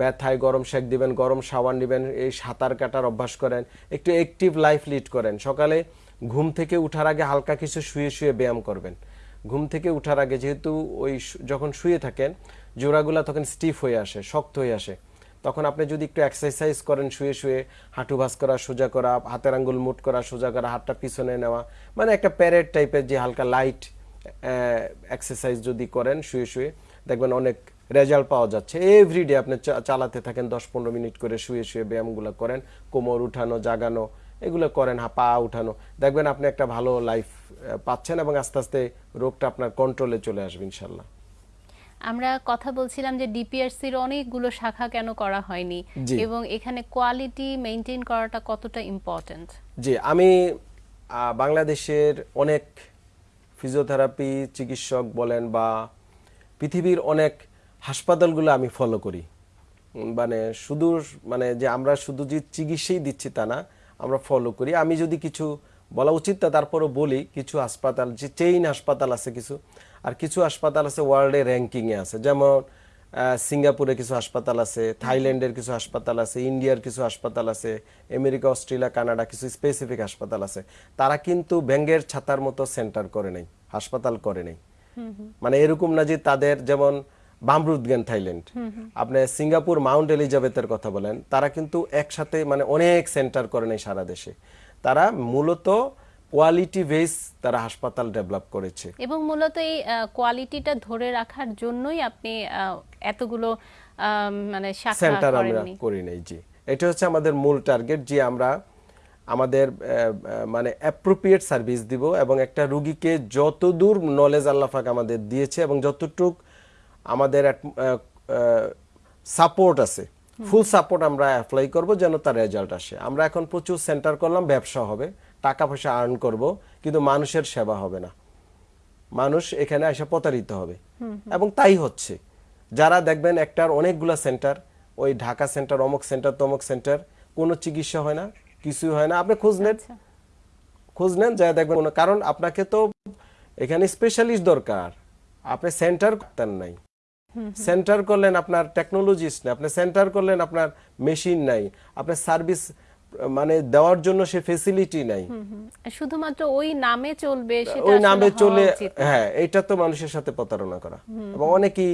ব্যথায় গরম শেক দিবেন, গরম শাওয়ার নেবেন, এই সাঁতার কাটার অভ্যাস করেন, একটু অ্যাক্টিভ লাইফ লিড করেন। সকালে ঘুম থেকে উঠার আগে হালকা কিছু শুয়ে শুয়ে ব্যায়াম করবেন। ঘুম থেকে উঠার আগে যেহেতু ওই যখন শুয়ে থাকেন, জোড়াগুলা তখন স্টিফ হয়ে আসে, শক্ত হয়ে আসে। তখন আপনি যদি একটু এক্সারসাইজ করেন, শুয়ে শুয়ে হাঁটু ভাস করা, সোজা করা, হাতের আঙ্গুল মুট করা, সোজা করা, হাতটা পিছনে নেওয়া মানে একটা প্যারেড টাইপের যে হালকা লাইট এক্সারসাইজ যদি করেন, শুয়ে শুয়ে, দেখবেন অনেক রেজাল্ট পাওয়া যাচ্ছে। এভরিডে আপনি চালাতে থাকেন দশ পনেরো মিনিট করে শুয়ে শুয়ে ব্যায়ামগুলো করেন কোমর উঠানো জাগানো এগুলো করেন পা উঠানো। দেখবেন আপনি একটা ভালো লাইফ পাচ্ছেন এবং আস্তে আস্তে রোগটা আপনার কন্ট্রোলে চলে আসবে ইনশাল্লাহ। আমরা কথা বলছিলাম যে ডিপিআরসির অনেকগুলো শাখা কেন করা হয়নি এবং এখানে কোয়ালিটি মেনটেন করাটা কতটা ইম্পর্টেন্ট জি আমি বাংলাদেশের অনেক ফিজিওথেরাপি চিকিৎসক বলেন বা পৃথিবীর অনেক হাসপাতালগুলো আমি ফলো করি। মানে শুধু মানে যে আমরা শুধু যে চিকিৎসাই দিচ্ছি তা না আমরা ফলো করি। আমি যদি কিছু বলা উচিত তা তারপরও বলি কিছু হাসপাতাল যে চেইন হাসপাতাল আছে কিছু আর কিছু হাসপাতাল আছে ওয়ার্ল্ডে র্যাঙ্কিংয়ে আছে। যেমন সিঙ্গাপুরে কিছু হাসপাতাল আছে থাইল্যান্ডের কিছু হাসপাতাল আছে ইন্ডিয়ার কিছু হাসপাতাল আছে আমেরিকা অস্ট্রেলিয়া কানাডা কিছু স্পেসিফিক হাসপাতাল আছে। তারা কিন্তু ব্যাঙ্গের ছাতার মতো সেন্টার করে নাই হাসপাতাল করে নাই। মানে এরকম না যে তাদের যেমন বামরুদগেন থাইল্যান্ড। আপনি সিঙ্গাপুর মাউন্ট এলিজাবেথের কথা বলেন তারা কিন্তু একসাথে মানে অনেক সেন্টার করে নাই সারা দেশে। তারা মূলত কোয়ালিটি বেস তারা হাসপাতাল ডেভেলপ করেছে। এবং মূলত এই কোয়ালিটিটা ধরে রাখার জন্যই আপনি এতগুলো মানে সেন্টার আমরা করি নাই জি। এটা হচ্ছে আমাদের মূল টার্গেট যে আমরা আমাদের মানে অ্যাপ্রোপ্রিয়েট সার্ভিস দিব এবং একটা রুগীকে যতদূর নলেজ আল্লাহাক আমাদের দিয়েছে এবং যতটুক আমাদের সাপোর্ট আছে। ফুল সাপোর্ট আমরা অ্যাপ্লাই করব যেন তার রেজাল্ট আসে। আমরা এখন প্রচুর সেন্টার করলাম ব্যবসা হবে টাকা পয়সা আর্ন করব কিন্তু মানুষের সেবা হবে না। মানুষ এখানে এসে প্রতারিত হবে। এবং তাই হচ্ছে। যারা দেখবেন একটার অনেকগুলা সেন্টার ওই ঢাকা সেন্টার অমুক সেন্টার তমুক সেন্টার কোনো চিকিৎসা হয় না কিছুই হয় না। আপনি খোঁজ নেন। আচ্ছা। খোঁজ নেন যা দেখবেন কারণ আপনাকে তো এখানে স্পেশালিস্ট দরকার। আপনি সেন্টার করতেন নাই। সেন্টার করলেন আপনার টেকনোলজিস্ট নেই আপনি সেন্টার করলেন আপনার মেশিন নাই আপনার সার্ভিস মানে দেওয়ার জন্য সে ফেসিলিটি নাই। শুধুমাত্র ওই নামে চলবে সেটা ওই নামে চলে হ্যাঁ এটা তো মানুষের সাথে প্রতারণা করা। এবং অনেকেই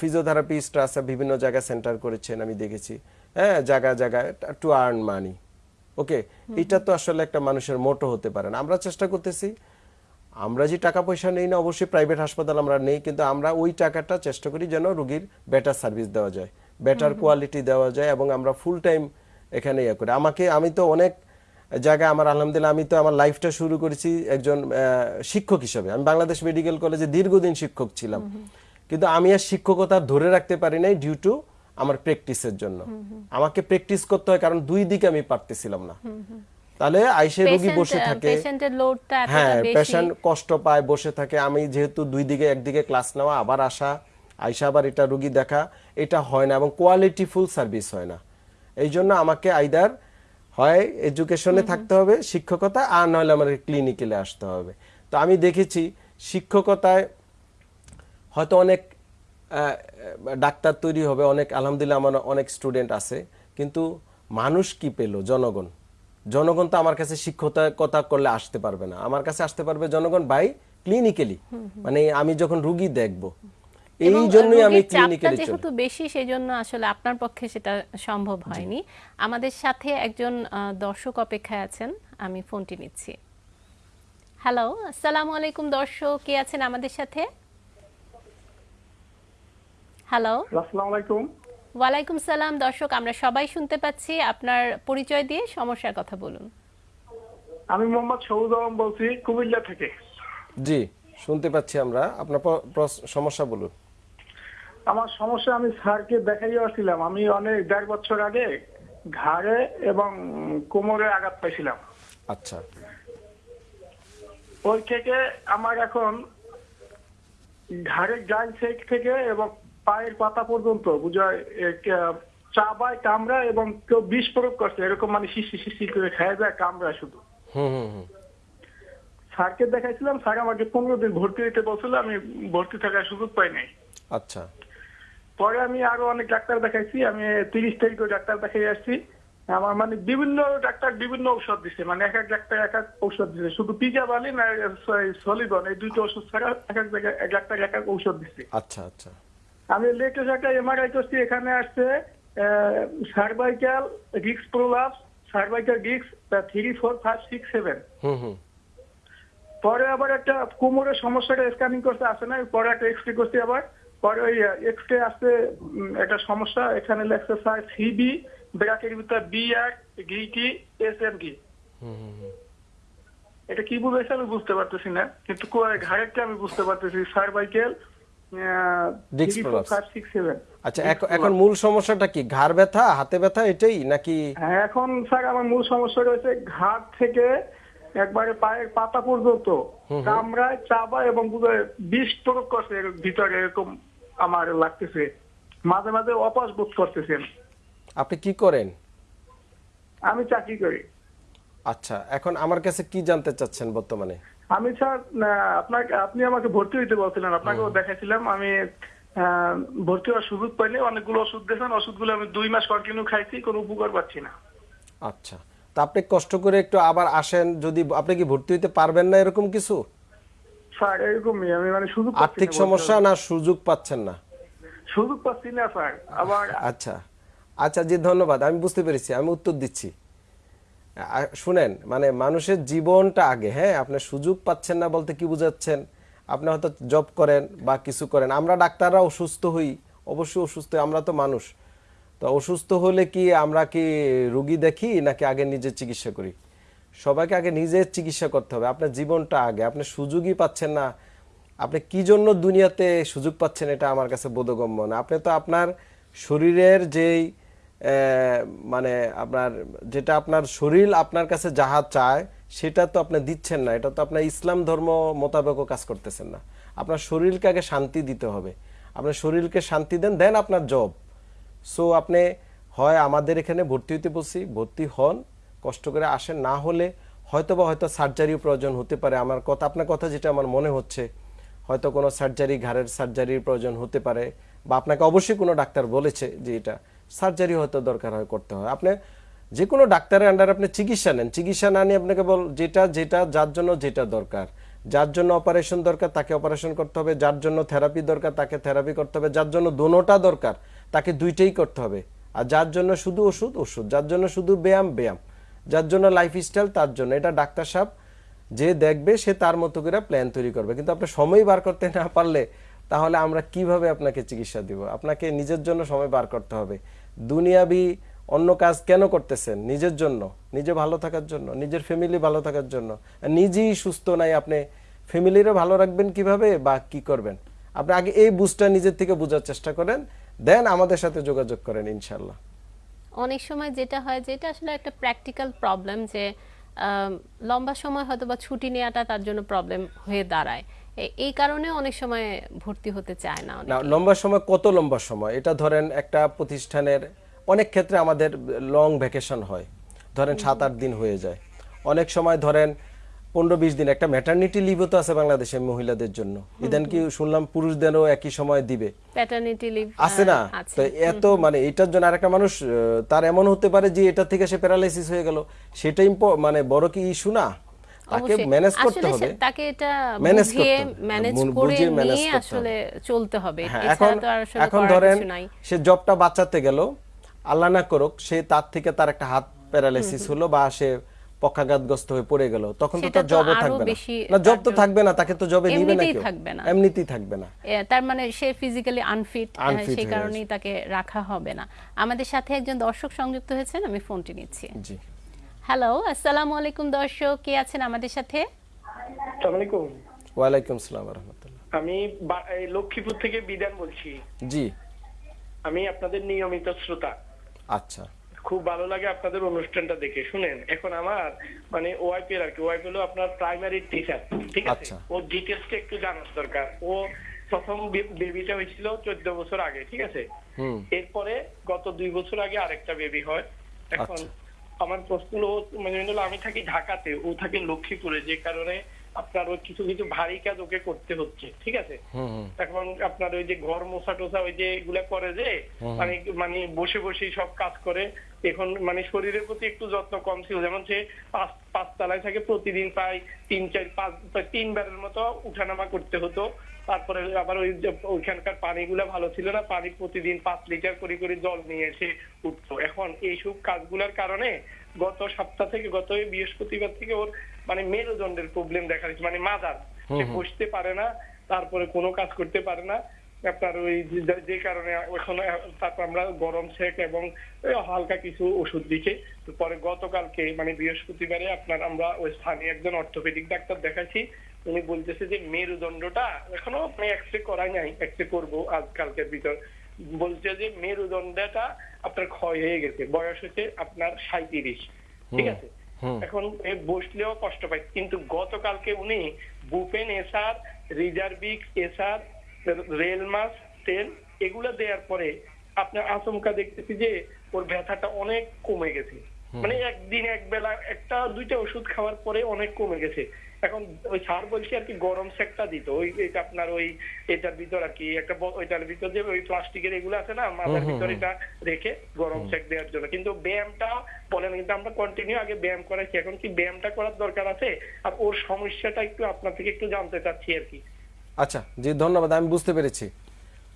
ফিজিওথেরাপিস্ট আছে বিভিন্ন জায়গায় সেন্টার করেছেন আমি দেখেছি। হ্যাঁ জায়গায় জায়গায় টু আর্ন মানি ওকে এটা তো আসলে একটা মানুষের মোটো হতে পারে না। আমরা চেষ্টা করতেছি আমরা যে টাকা পয়সা নেই না অবশ্যই প্রাইভেট হাসপাতাল আমরা নেই কিন্তু আমরা ওই টাকাটা চেষ্টা করি যেন রুগীর বেটার সার্ভিস দেওয়া যায় বেটার কোয়ালিটি দেওয়া যায় এবং আমরা ফুল টাইম এখানে ইয়ে করি। আমাকে আমি তো অনেক জায়গায় আমার আলহামদুলিল্লাহ আমি তো আমার লাইফটা শুরু করেছি একজন শিক্ষক হিসেবে। আমি বাংলাদেশ মেডিকেল কলেজে দীর্ঘদিন শিক্ষক ছিলাম। কিন্তু আমি আর শিক্ষকতা ধরে রাখতে পারি নাই ডিউ টু আমার প্র্যাকটিসের জন্য। আমাকে প্র্যাকটিস করতে হয় কারণ দুই দিকে আমি পারতেছিলাম না। তাহলে আইসে রোগী বসে থাকে। পেশেন্টের লোডটা এতটা হ্যাঁ পেশেন্ট কষ্ট পায় বসে থাকে। আমি যেহেতু দুই দিকে একদিকে ক্লাস নেওয়া আবার আসা আইসা আবার এটা রুগী দেখা এটা হয় না এবং কোয়ালিটিফুল সার্ভিস হয় না। এই জন্য আমাকে আইদার হয় এডুকেশনে থাকতে হবে শিক্ষকতা আর নইলে আমাকে ক্লিনিক্যালে আসতে হবে। তো আমি দেখেছি শিক্ষকতায় হয়তো অনেক ডাক্তার তৈরি হবে অনেক আলহামদুলিল্লাহ আমার অনেক স্টুডেন্ট আছে কিন্তু মানুষ কি পেল? জনগণ। জনগণ তো আমার কাছে শিক্ষকতা করলে আসতে পারবে না। আমার কাছে আসতে পারবে জনগণ বাই ক্লিনিক্যালি মানে আমি যখন রুগী দেখব এই জন্যই আমি ক্লিনিক্যালি চলি। যেহেতু বেশি সেই জন্য আসলে আপনার পক্ষে সেটা সম্ভব হয়নি। আমাদের সাথে একজন আহ, দর্শক অপেক্ষায় আছেন আমি ফোনটি নিচ্ছি। হ্যালো আসসালামু আলাইকুম দর্শক কে আছেন আমাদের সাথে? হ্যালো আসসালামু আলাইকুম। ওয়ালাইকুম সালাম দর্শক আমরা সবাই শুনতে পাচ্ছি আপনার পরিচয় দিয়ে সমস্যার কথা বলুন। আমি মোহাম্মদ সৌদ আলম বলছি কুমিল্লা থেকে। জি শুনতে পাচ্ছি আমরা। আপনার সমস্যা বলুন। আমার সমস্যা আমি স্যারকে দেখাই আসছিলাম। আমি অনেক দেড় বছর আগে ঘাড়ে এবং কোমরে আঘাত পাইছিলাম। আচ্ছা। ওই থেকে আমার এখন ঘাড়ের ডান সাইড থেকে এবং পায়ের পাতা পর্যন্ত বুঝায় চাবায় কামড়া এবং কেউ বিষ প্রয়োগ করছে এরকম মানে শিশি শিশি করে খেয়ে যায় কামড়া শুধু। স্যারকে দেখাইছিলাম স্যার আমাকে পনেরো দিন ভর্তি দিতে বলছিল আমি ভর্তি থাকার সুযোগ পাই নাই। আচ্ছা। পরে আমি আরও অনেক ডাক্তার দেখাইছি আমি তিরিশ তারিখে ডাক্তার দেখাই আসছি। আমার মানে বিভিন্ন ডাক্তার বিভিন্ন ঔষধ দিছে মানে এক এক ডাক্তার এক এক ঔষধ দিছে শুধু পিজা বালি না সলিবন এই দুইটা ওষুধ ছাড়া এক এক জায়গায় এক ডাক্তার এক এক ঔষধ দিছে। আচ্ছা আচ্ছা। আমি লেটেস্ট একটা এমআরআই করছি এখানে আসছে সার্ভাইকাল রিক্স প্রোলাপস সার্ভাইকাল রিক্স three four five six seven হুম হুম। পরে আবার একটা কোমরের সমস্যাটা স্ক্যানিং করতে আসে না পরে একটা এক্সরে করছি আবার পরে ওই এক্সরে আসতে একটা সমস্যা এখানে লেখছে স্যার সিবি ব্র্যাকের ভিতর বি আর গিটি এস এম হুম। এটা কি বুঝাইছে আমি বুঝতে পারতেছি না কিন্তু ঘাড়েরটা আমি বুঝতে পারতেছি সার্ভাইকেল আচ্ছা এখন- মূল সমস্যাটা কি? ঘাড় ব্যথা হাতে ব্যথা এটাই নাকি? হ্যাঁ এখন স্যার আমার মূল সমস্যা রয়েছে ঘাট থেকে একবারে পায়ের পাতা পর্যন্ত কামড়ায় চাবা এবং বিষ প্রয়োগ করছে ভিতরে এরকম আমার লাগতেছে। মাঝে মাঝে অপাস বোধ করতেছেন। আপনি কি করেন? আমি চাকরি করি। আচ্ছা এখন আমার কাছে কি জানতে চাচ্ছেন বর্তমানে? আমি স্যার আপনাকে আপনি আমাকে ভর্তি হইতে বলছিলেন আপনাকেও দেখাইছিলাম আমি ভর্তি হওয়ার সুযোগ পাইনি অনেকগুলো ওষুধ দিয়েছেন ওষুধগুলো আমি দুই মাস কন্টিনিউ খাইছি কোনো উপকার পাচ্ছি না। আচ্ছা। তা আপনি কষ্ট করে একটু আবার আসেন যদি আপনি কি ভর্তি হইতে পারবেন না এরকম কিছু? স্যার এরকমই আমি মানে সুযোগ আর্থিক সমস্যা না সুযোগ পাচ্ছেন না? সুযোগ পাচ্ছি না স্যার আবার আচ্ছা। আচ্ছা জি ধন্যবাদ আমি বুঝতে পেরেছি আমি উত্তর দিচ্ছি। শুনেন মানে মানুষের জীবনটা আগে হ্যাঁ? আপনি সুযোগ পাচ্ছেন না বলতে কি বুঝাচ্ছেন? আপনি হয়তো জব করেন বা কিছু করেন। আমরা ডাক্তাররা অসুস্থ হই, অবশ্যই অসুস্থ, আমরা তো মানুষ। তো অসুস্থ হলে কি আমরা কি রুগী দেখি নাকি আগে নিজের চিকিৎসা করি? সবাইকে আগে নিজের চিকিৎসা করতে হবে। আপনার জীবনটা আগে। আপনি সুযোগই পাচ্ছেন না। আপনি কি জন্য দুনিয়াতে সুযোগ পাচ্ছেন এটা আমার কাছে বোধগম্য না। আপনি তো আপনার শরীরের যেই মানে আপনার যেটা আপনার শরীর আপনার কাছে যাহা চায়, সেটা তো আপনি দিচ্ছেন না। এটা তো আপনার ইসলাম ধর্ম মোতাবেকও কাজ করতেছেন না। আপনার শরীরকে আগে শান্তি দিতে হবে। আপনার শরীরকে শান্তি দেন দেন আপনার জব সো আপনি হয় আমাদের এখানে ভর্তি হইতে বলছি, ভর্তি হন, কষ্ট করে আসেন, না হলে হয়তো বা হয়তো সার্জারিও প্রয়োজন হতে পারে। আমার কথা, আপনার কথা যেটা আমার মনে হচ্ছে, হয়তো কোনো সার্জারি ঘাড়ের সার্জারির প্রয়োজন হতে পারে। বা আপনাকে অবশ্যই কোনো ডাক্তার বলেছে যে এটা। সার্জারি হয়তো দরকার হয় করতে হয়। আপনি যে কোনো ডাক্তারের আন্ডার আপনি চিকিৎসা নেন। চিকিৎসা না নিয়ে আপনাকে বল যেটা যেটা, যার জন্য যেটা দরকার। যার জন্য অপারেশন দরকার, তাকে অপারেশন করতে হবে। যার জন্য থেরাপি দরকার, তাকে থেরাপি করতে হবে। যার জন্য দোনোটা দরকার, তাকে দুইটাই করতে হবে। আর যার জন্য শুধু ওষুধ ওষুধ। যার জন্য শুধু ব্যায়াম ব্যায়াম। যার জন্য লাইফস্টাইল তার জন্য। এটা ডাক্তার সাহেব যে দেখবে, সে তার মতো করে প্ল্যান তৈরি করবে। কিন্তু আপনি সময় বার করতে না পারলে তাহলে আমরা কীভাবে আপনাকে চিকিৎসা দিব? আপনাকে নিজের জন্য সময় বার করতে হবে। দুনিয়াবি অন্য কাজ কেন করতেছেন? নিজের জন্য। নিজে ভালো থাকার জন্য। নিজের ফ্যামিলি ভালো থাকার জন্য। নিজেই সুস্থ নাই, আপনি ফ্যামিলিরও ভালো রাখবেন কীভাবে বা কি করবেন? আপনি আগে এই বুঝটা নিজের থেকে বোঝার চেষ্টা করেন, দেন আমাদের সাথে যোগাযোগ করেন ইনশাল্লাহ অনেক সময় যেটা হয়, যেটা আসলে একটা প্র্যাকটিক্যাল প্রবলেম যে লম্বা সময় হয়তো বা ছুটি নেওয়াটা তার জন্য প্রবলেম হয়ে দাঁড়ায়। এই কারণে অনেক সময় ভর্তি হতে চায় না লম্বা সময় কত লম্বা সময়? এটা ধরেন একটা প্রতিষ্ঠানের অনেক ক্ষেত্রে আমাদের লং ভ্যাকেশন হয়। ধরেন সাত আট দিন হয়ে যায়। অনেক সময় ধরেন পনেরো বিশ দিন একটা ম্যাটার্নিটি লিভও তো আছে বাংলাদেশে মহিলাদের জন্য। ইদান কি শুনলাম পুরুষদেরও একই সময় দিবে। প্যাটার্নিটি লিভ আছে না? তো এত মানে এটার জন্য আরেকটা মানুষ তার এমন হতে পারে যে এটা থেকে সে প্যারালাইসিস হয়ে গেল। সেটা ইম্প- মানে বড় কি ইস্যু না? তাকে ম্যানেজ করতে হবে। তাকে এটা বুঝিয়ে করতে ম্যানেজ করে নিয়ে আসলে চলতে হবে। হ্যাঁ, এখন তো আর আসলে এখন ধরেন সে জবটা বাঁচাতে গেল আল্লাহ না করুক সে তার থেকে তার একটা হাত প্যারালাইসিস হলো বা সে পক্ষাঘাতগ্রস্ত হয়ে পড়ে গেল। তখন তো তার জবও থাকবে না। না জব তো থাকবে না তাকে তো জবে নিবে না এমনিতেই কেউ। থাকবে না। এমনিতেই থাকবে না। তার মানে সে ফিজিক্যালি আনফিট সেই কারণেই তাকে রাখা হবে না। আমাদের সাথে একজন দর্শক সংযুক্ত হয়েছেন আমি ফোনটি নিচ্ছি। জি। হ্যালো আসসালামু আলাইকুম দর্শক কে আছেন আমাদের সাথে? আসসালামাইকুম ওয়ালাইকুম সালাম রহমতুল্লাহ। আমি বা- এই লক্ষ্মীপুর থেকে বিধান বলছি। জি। আমি আপনাদের নিয়মিত শ্রোতা। আচ্ছা। খুব ভালো লাগে আপনাদের অনুষ্ঠানটা দেখে শুনেন? এখন আমার মানে ওয়াইপি আর কি ওয়াইপি হলো আপনার প্রাইমারি টিচার ঠিক আছে? আচ্ছা। ও ডিটেলসটা একটু জানার দরকার। ও প্রথম বেবিটা হয়েছিল চোদ্দ বছর আগে ঠিক আছে? হুম। এরপরে গত দুই বছর আগে আরেকটা বেবি হয়। এখন আচ্ছা। আমার প্রশ্ন মানে আমি থাকি ঢাকাতে ও থাকে লক্ষ্মীপুরে যে কারণে আপনার ওই কিছু কিছু ভারী কাজ ওকে করতে হচ্ছে ঠিক আছে? এখন আপনার ওই যে ঘর মোছা টোসা ওই যে এগুলা করে যে মানে মানে বসে বসেই সব কাজ করে এখন মানে শরীরের প্রতি একটু যত্ন কম ছিল। যেমন সে পাঁচ তলায় থাকে প্রতিদিন প্রায় তিন চার পাঁচ তিনবারের মতো উঠানামা করতে হতো। তারপরে আবার ওই যে ওইখানকার পানিগুলা ভালো ছিল না পানি প্রতিদিন পাঁচ লিটার করে করে জল নিয়ে এসে উঠতো। এখন এইসব কাজগুলোর কারণে গত সপ্তাহ থেকে গত বৃহস্পতিবার থেকে ওর মানে মেরুদণ্ডের প্রবলেম দেখা দিচ্ছে মানে মাদার। সে বসতে পারে না তারপরে কোনো কাজ করতে পারে না। আপনার ওই যে- কারণে এখন তারপর আমরা গরম সেক এবং হালকা কিছু ওষুধ দিকে পরে গতকালকে মানে বৃহস্পতিবারে আপনার আমরা ওই স্থানীয় একজন অর্থোপেডিক ডাক্তার দেখাচ্ছি উনি বলতেছে যে মেরুদণ্ডটা এখনও আমি এক্সরে করাই নাই এক্সরে করব আজকালকের ভিতর। বলছে যে মেরুদণ্ডটা আপনার ক্ষয় হয়ে গেছে বয়স হচ্ছে আপনার সাঁত্রিশ ঠিক আছে? এখন বসলেও কষ্ট পায়। কিন্তু গতকালকে উনি বুপেন এসার রিজার্ভিক এসার রেলমাস তেল এগুলো দেওয়ার পরে আপনার আচমকা দেখতেছি যে ওর ব্যথাটা অনেক কমে গেছে। মানে একদিন এক বেলা একটা দুইটা ওষুধ খাওয়ার পরে অনেক কমে গেছে। এখন ওই স্যার বলছি আর কি গরম সেকটা দিত। ওই এটা আপনার ওই এটার ভিতর আর কি একটা ওইটার ভিতর যে ওই প্লাস্টিকের এগুলো আছে না মাথার ভিতর এটা রেখে গরম সেক দেওয়ার জন্য। কিন্তু ব্যায়ামটা বলেন কিন্তু আমরা কন্টিনিউ আগে ব্যায়াম করাইছি এখন কি ব্যায়ামটা করার দরকার আছে? আর ওর সমস্যাটা একটু আপনার থেকে একটু জানতে চাচ্ছি আর কি। আচ্ছা জি ধন্যবাদ আমি বুঝতে পেরেছি।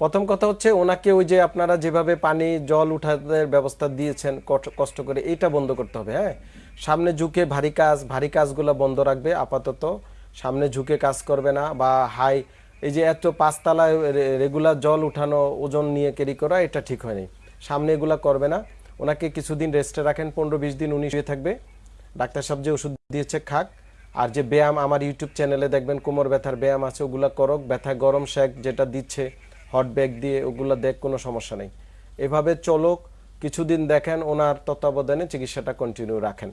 প্রথম কথা হচ্ছে ওনাকে ওই যে আপনারা যেভাবে পানি জল উঠাতে ব্যবস্থা দিয়েছেন কষ্ট করে এটা বন্ধ করতে হবে হ্যাঁ? সামনে ঝুঁকে ভারী কাজ, ভারী কাজগুলো বন্ধ রাখবে আপাতত। সামনে ঝুঁকে কাজ করবে না বা হাই, এই যে এত পাঁচতলায় রেগুলার জল উঠানো, ওজন নিয়ে ক্যারি করা, এটা ঠিক হয়নি। সামনে এগুলো করবে না। ওনাকে কিছুদিন রেস্টে রাখেন, পনেরো বিশ দিন উনি শুয়ে থাকবে। ডাক্তার সাহেব যে ওষুধ দিয়েছে, খাক। আর যে ব্যায়াম, আমার ইউটিউব চ্যানেলে দেখবেন, কোমর ব্যথার ব্যায়াম আছে, ওগুলো করক। ব্যথা গরম শেক যেটা দিচ্ছে হট ব্যাগ দিয়ে, ওগুলা দেখ, কোনো সমস্যা নেই। এভাবে চলক। কিছুদিন দেখেন, ওনার তত্ত্বাবধানে চিকিৎসাটা কন্টিনিউ রাখেন।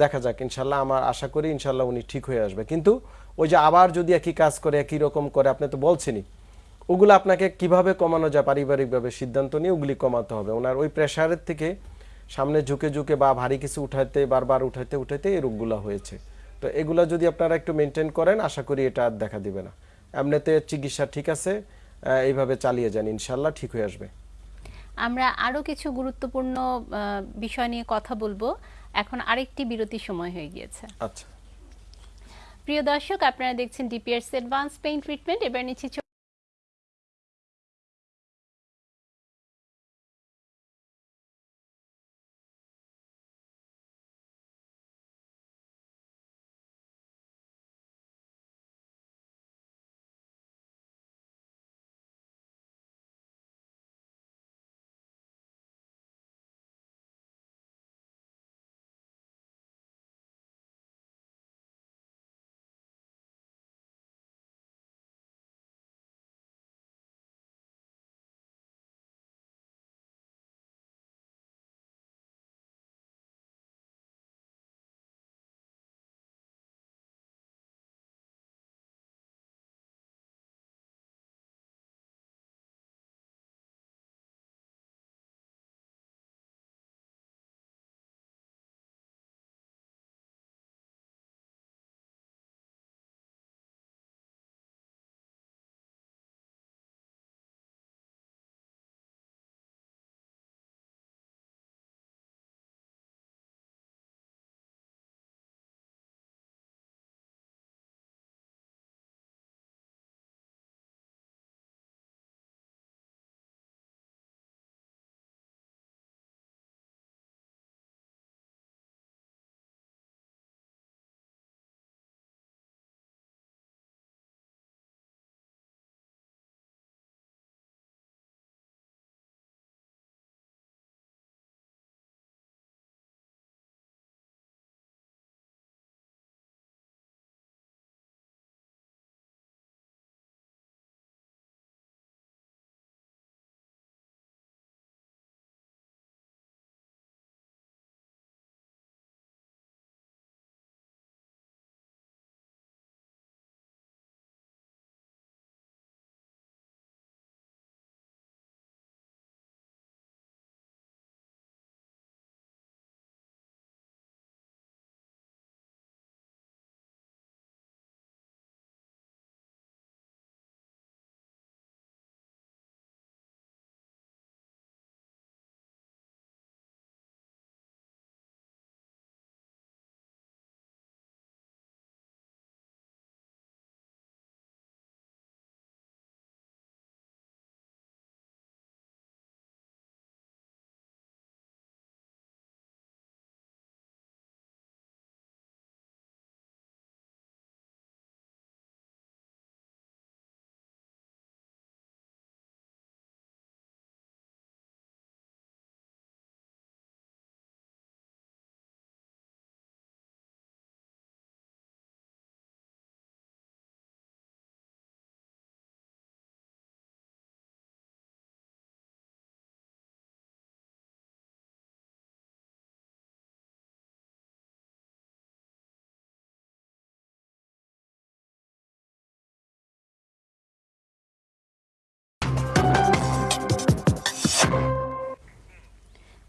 দেখা যাক, ইনশাল্লাহ আমার আশা করি ইনশাল্লাহ উনি ঠিক হয়ে আসবে। কিন্তু ওই যে আবার যদি একই কাজ করে, একই রকম করে, আপনি তো বলছেনই, ওগুলো আপনাকে কীভাবে কমানো যায়, পারিবারিকভাবে সিদ্ধান্ত নিয়ে ওগুলি কমাতে হবে। ওনার ওই প্রেশারের থেকে সামনে ঝুঁকে ঝুঁকে বা ভারী কিছু উঠাইতে, বারবার উঠাইতে উঠাইতে এই রোগগুলো হয়েছে। তো এগুলা যদি আপনারা একটু মেনটেন করেন, আশা করি এটা আর দেখা দিবে না। এমনিতে চিকিৎসা ঠিক আছে এইভাবে চালিয়ে যান, ইনশাল্লাহ ঠিক হয়ে আসবে। আমরা আরও কিছু গুরুত্বপূর্ণ বিষয় নিয়ে কথা বলব। এখন আরেকটি বিরতি সময় হয়ে গিয়েছে। আচ্ছা। প্রিয় দর্শক আপনারা দেখছেন ডিপিআরস অ্যাডভান্স পেইন ট্রিটমেন্ট এবার নিচ্ছি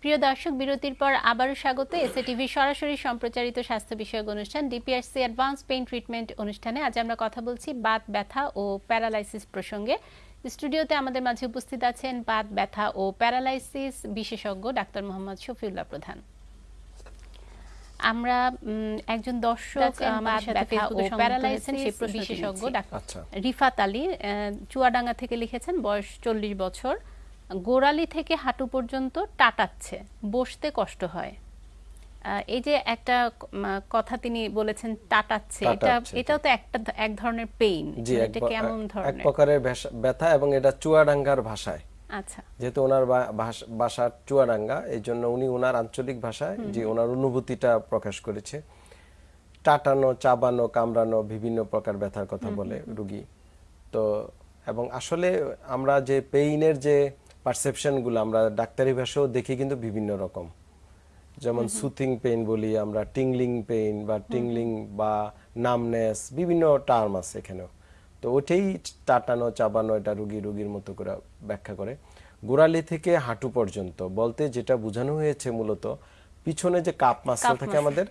প্রিয় দর্শক বিরতির পর আবারও স্বাগত। এসএ টিভি সরাসরি সম্প্রচারিত স্বাস্থ্য বিষয়ক অনুষ্ঠান ডিপিআরসি অ্যাডভান্স পেইন ট্রিটমেন্ট অনুষ্ঠানে। আজ আমরা কথা বলছি বাত ব্যথা ও প্যারালাইসিস প্রসঙ্গে। স্টুডিওতে আমাদের মাঝে উপস্থিত আছেন বাত ব্যথা ও প্যারালাইসিস বিশেষজ্ঞ ডাক্তার মোহাম্মদ শফিউল্লাহ প্রধান। আমরা উম, একজন দর্শক আমাদের সাথে প্যারালাইসিস বিশেষজ্ঞ ডাক্তার আচ্ছা। রিফাত আলী আহ, চুয়াডাঙ্গা থেকে লিখেছেন বয়স চল্লিশ বছর। গোড়ালি থেকে হাঁটু পর্যন্ত টাটাচ্ছে বসতে কষ্ট হয়। এই যে একটা কথা তিনি বলেছেন টাটাচ্ছে এটা এটাও তো একটা এক ধরনের পেইন জি এটা কেমন কেমন এক প্রকারের ব্যথা এবং এটা চুয়াডাঙ্গার ভাষায়। আচ্ছা। যেহেতু ওনার ভাষ- চুয়াডাঙ্গা এই জন্য উনি ওনার আঞ্চলিক ভাষায় যে ওনার অনুভূতিটা প্রকাশ করেছে। টাটানো চাবানো কামড়ানো বিভিন্ন প্রকার ব্যথার কথা বলে রুগী। তো এবং আসলে আমরা যে পেইনের যে পারসেপশনগুলো আমরা ডাক্তারি ভাষাও দেখি কিন্তু বিভিন্ন রকম। যেমন সুথিং পেইন বলি আমরা টিংলিং পেইন বা টিংলিং বা নামনেস বিভিন্ন টার্ম আছে এখানেও। তো ওটাই টাটানো চাবানো এটা রুগী রুগীর মতো করে ব্যাখ্যা করে। গোড়ালি থেকে হাঁটু পর্যন্ত বলতে যেটা বোঝানো হয়েছে মূলত পিছনে যে কাপ মাসেল থাকে আমাদের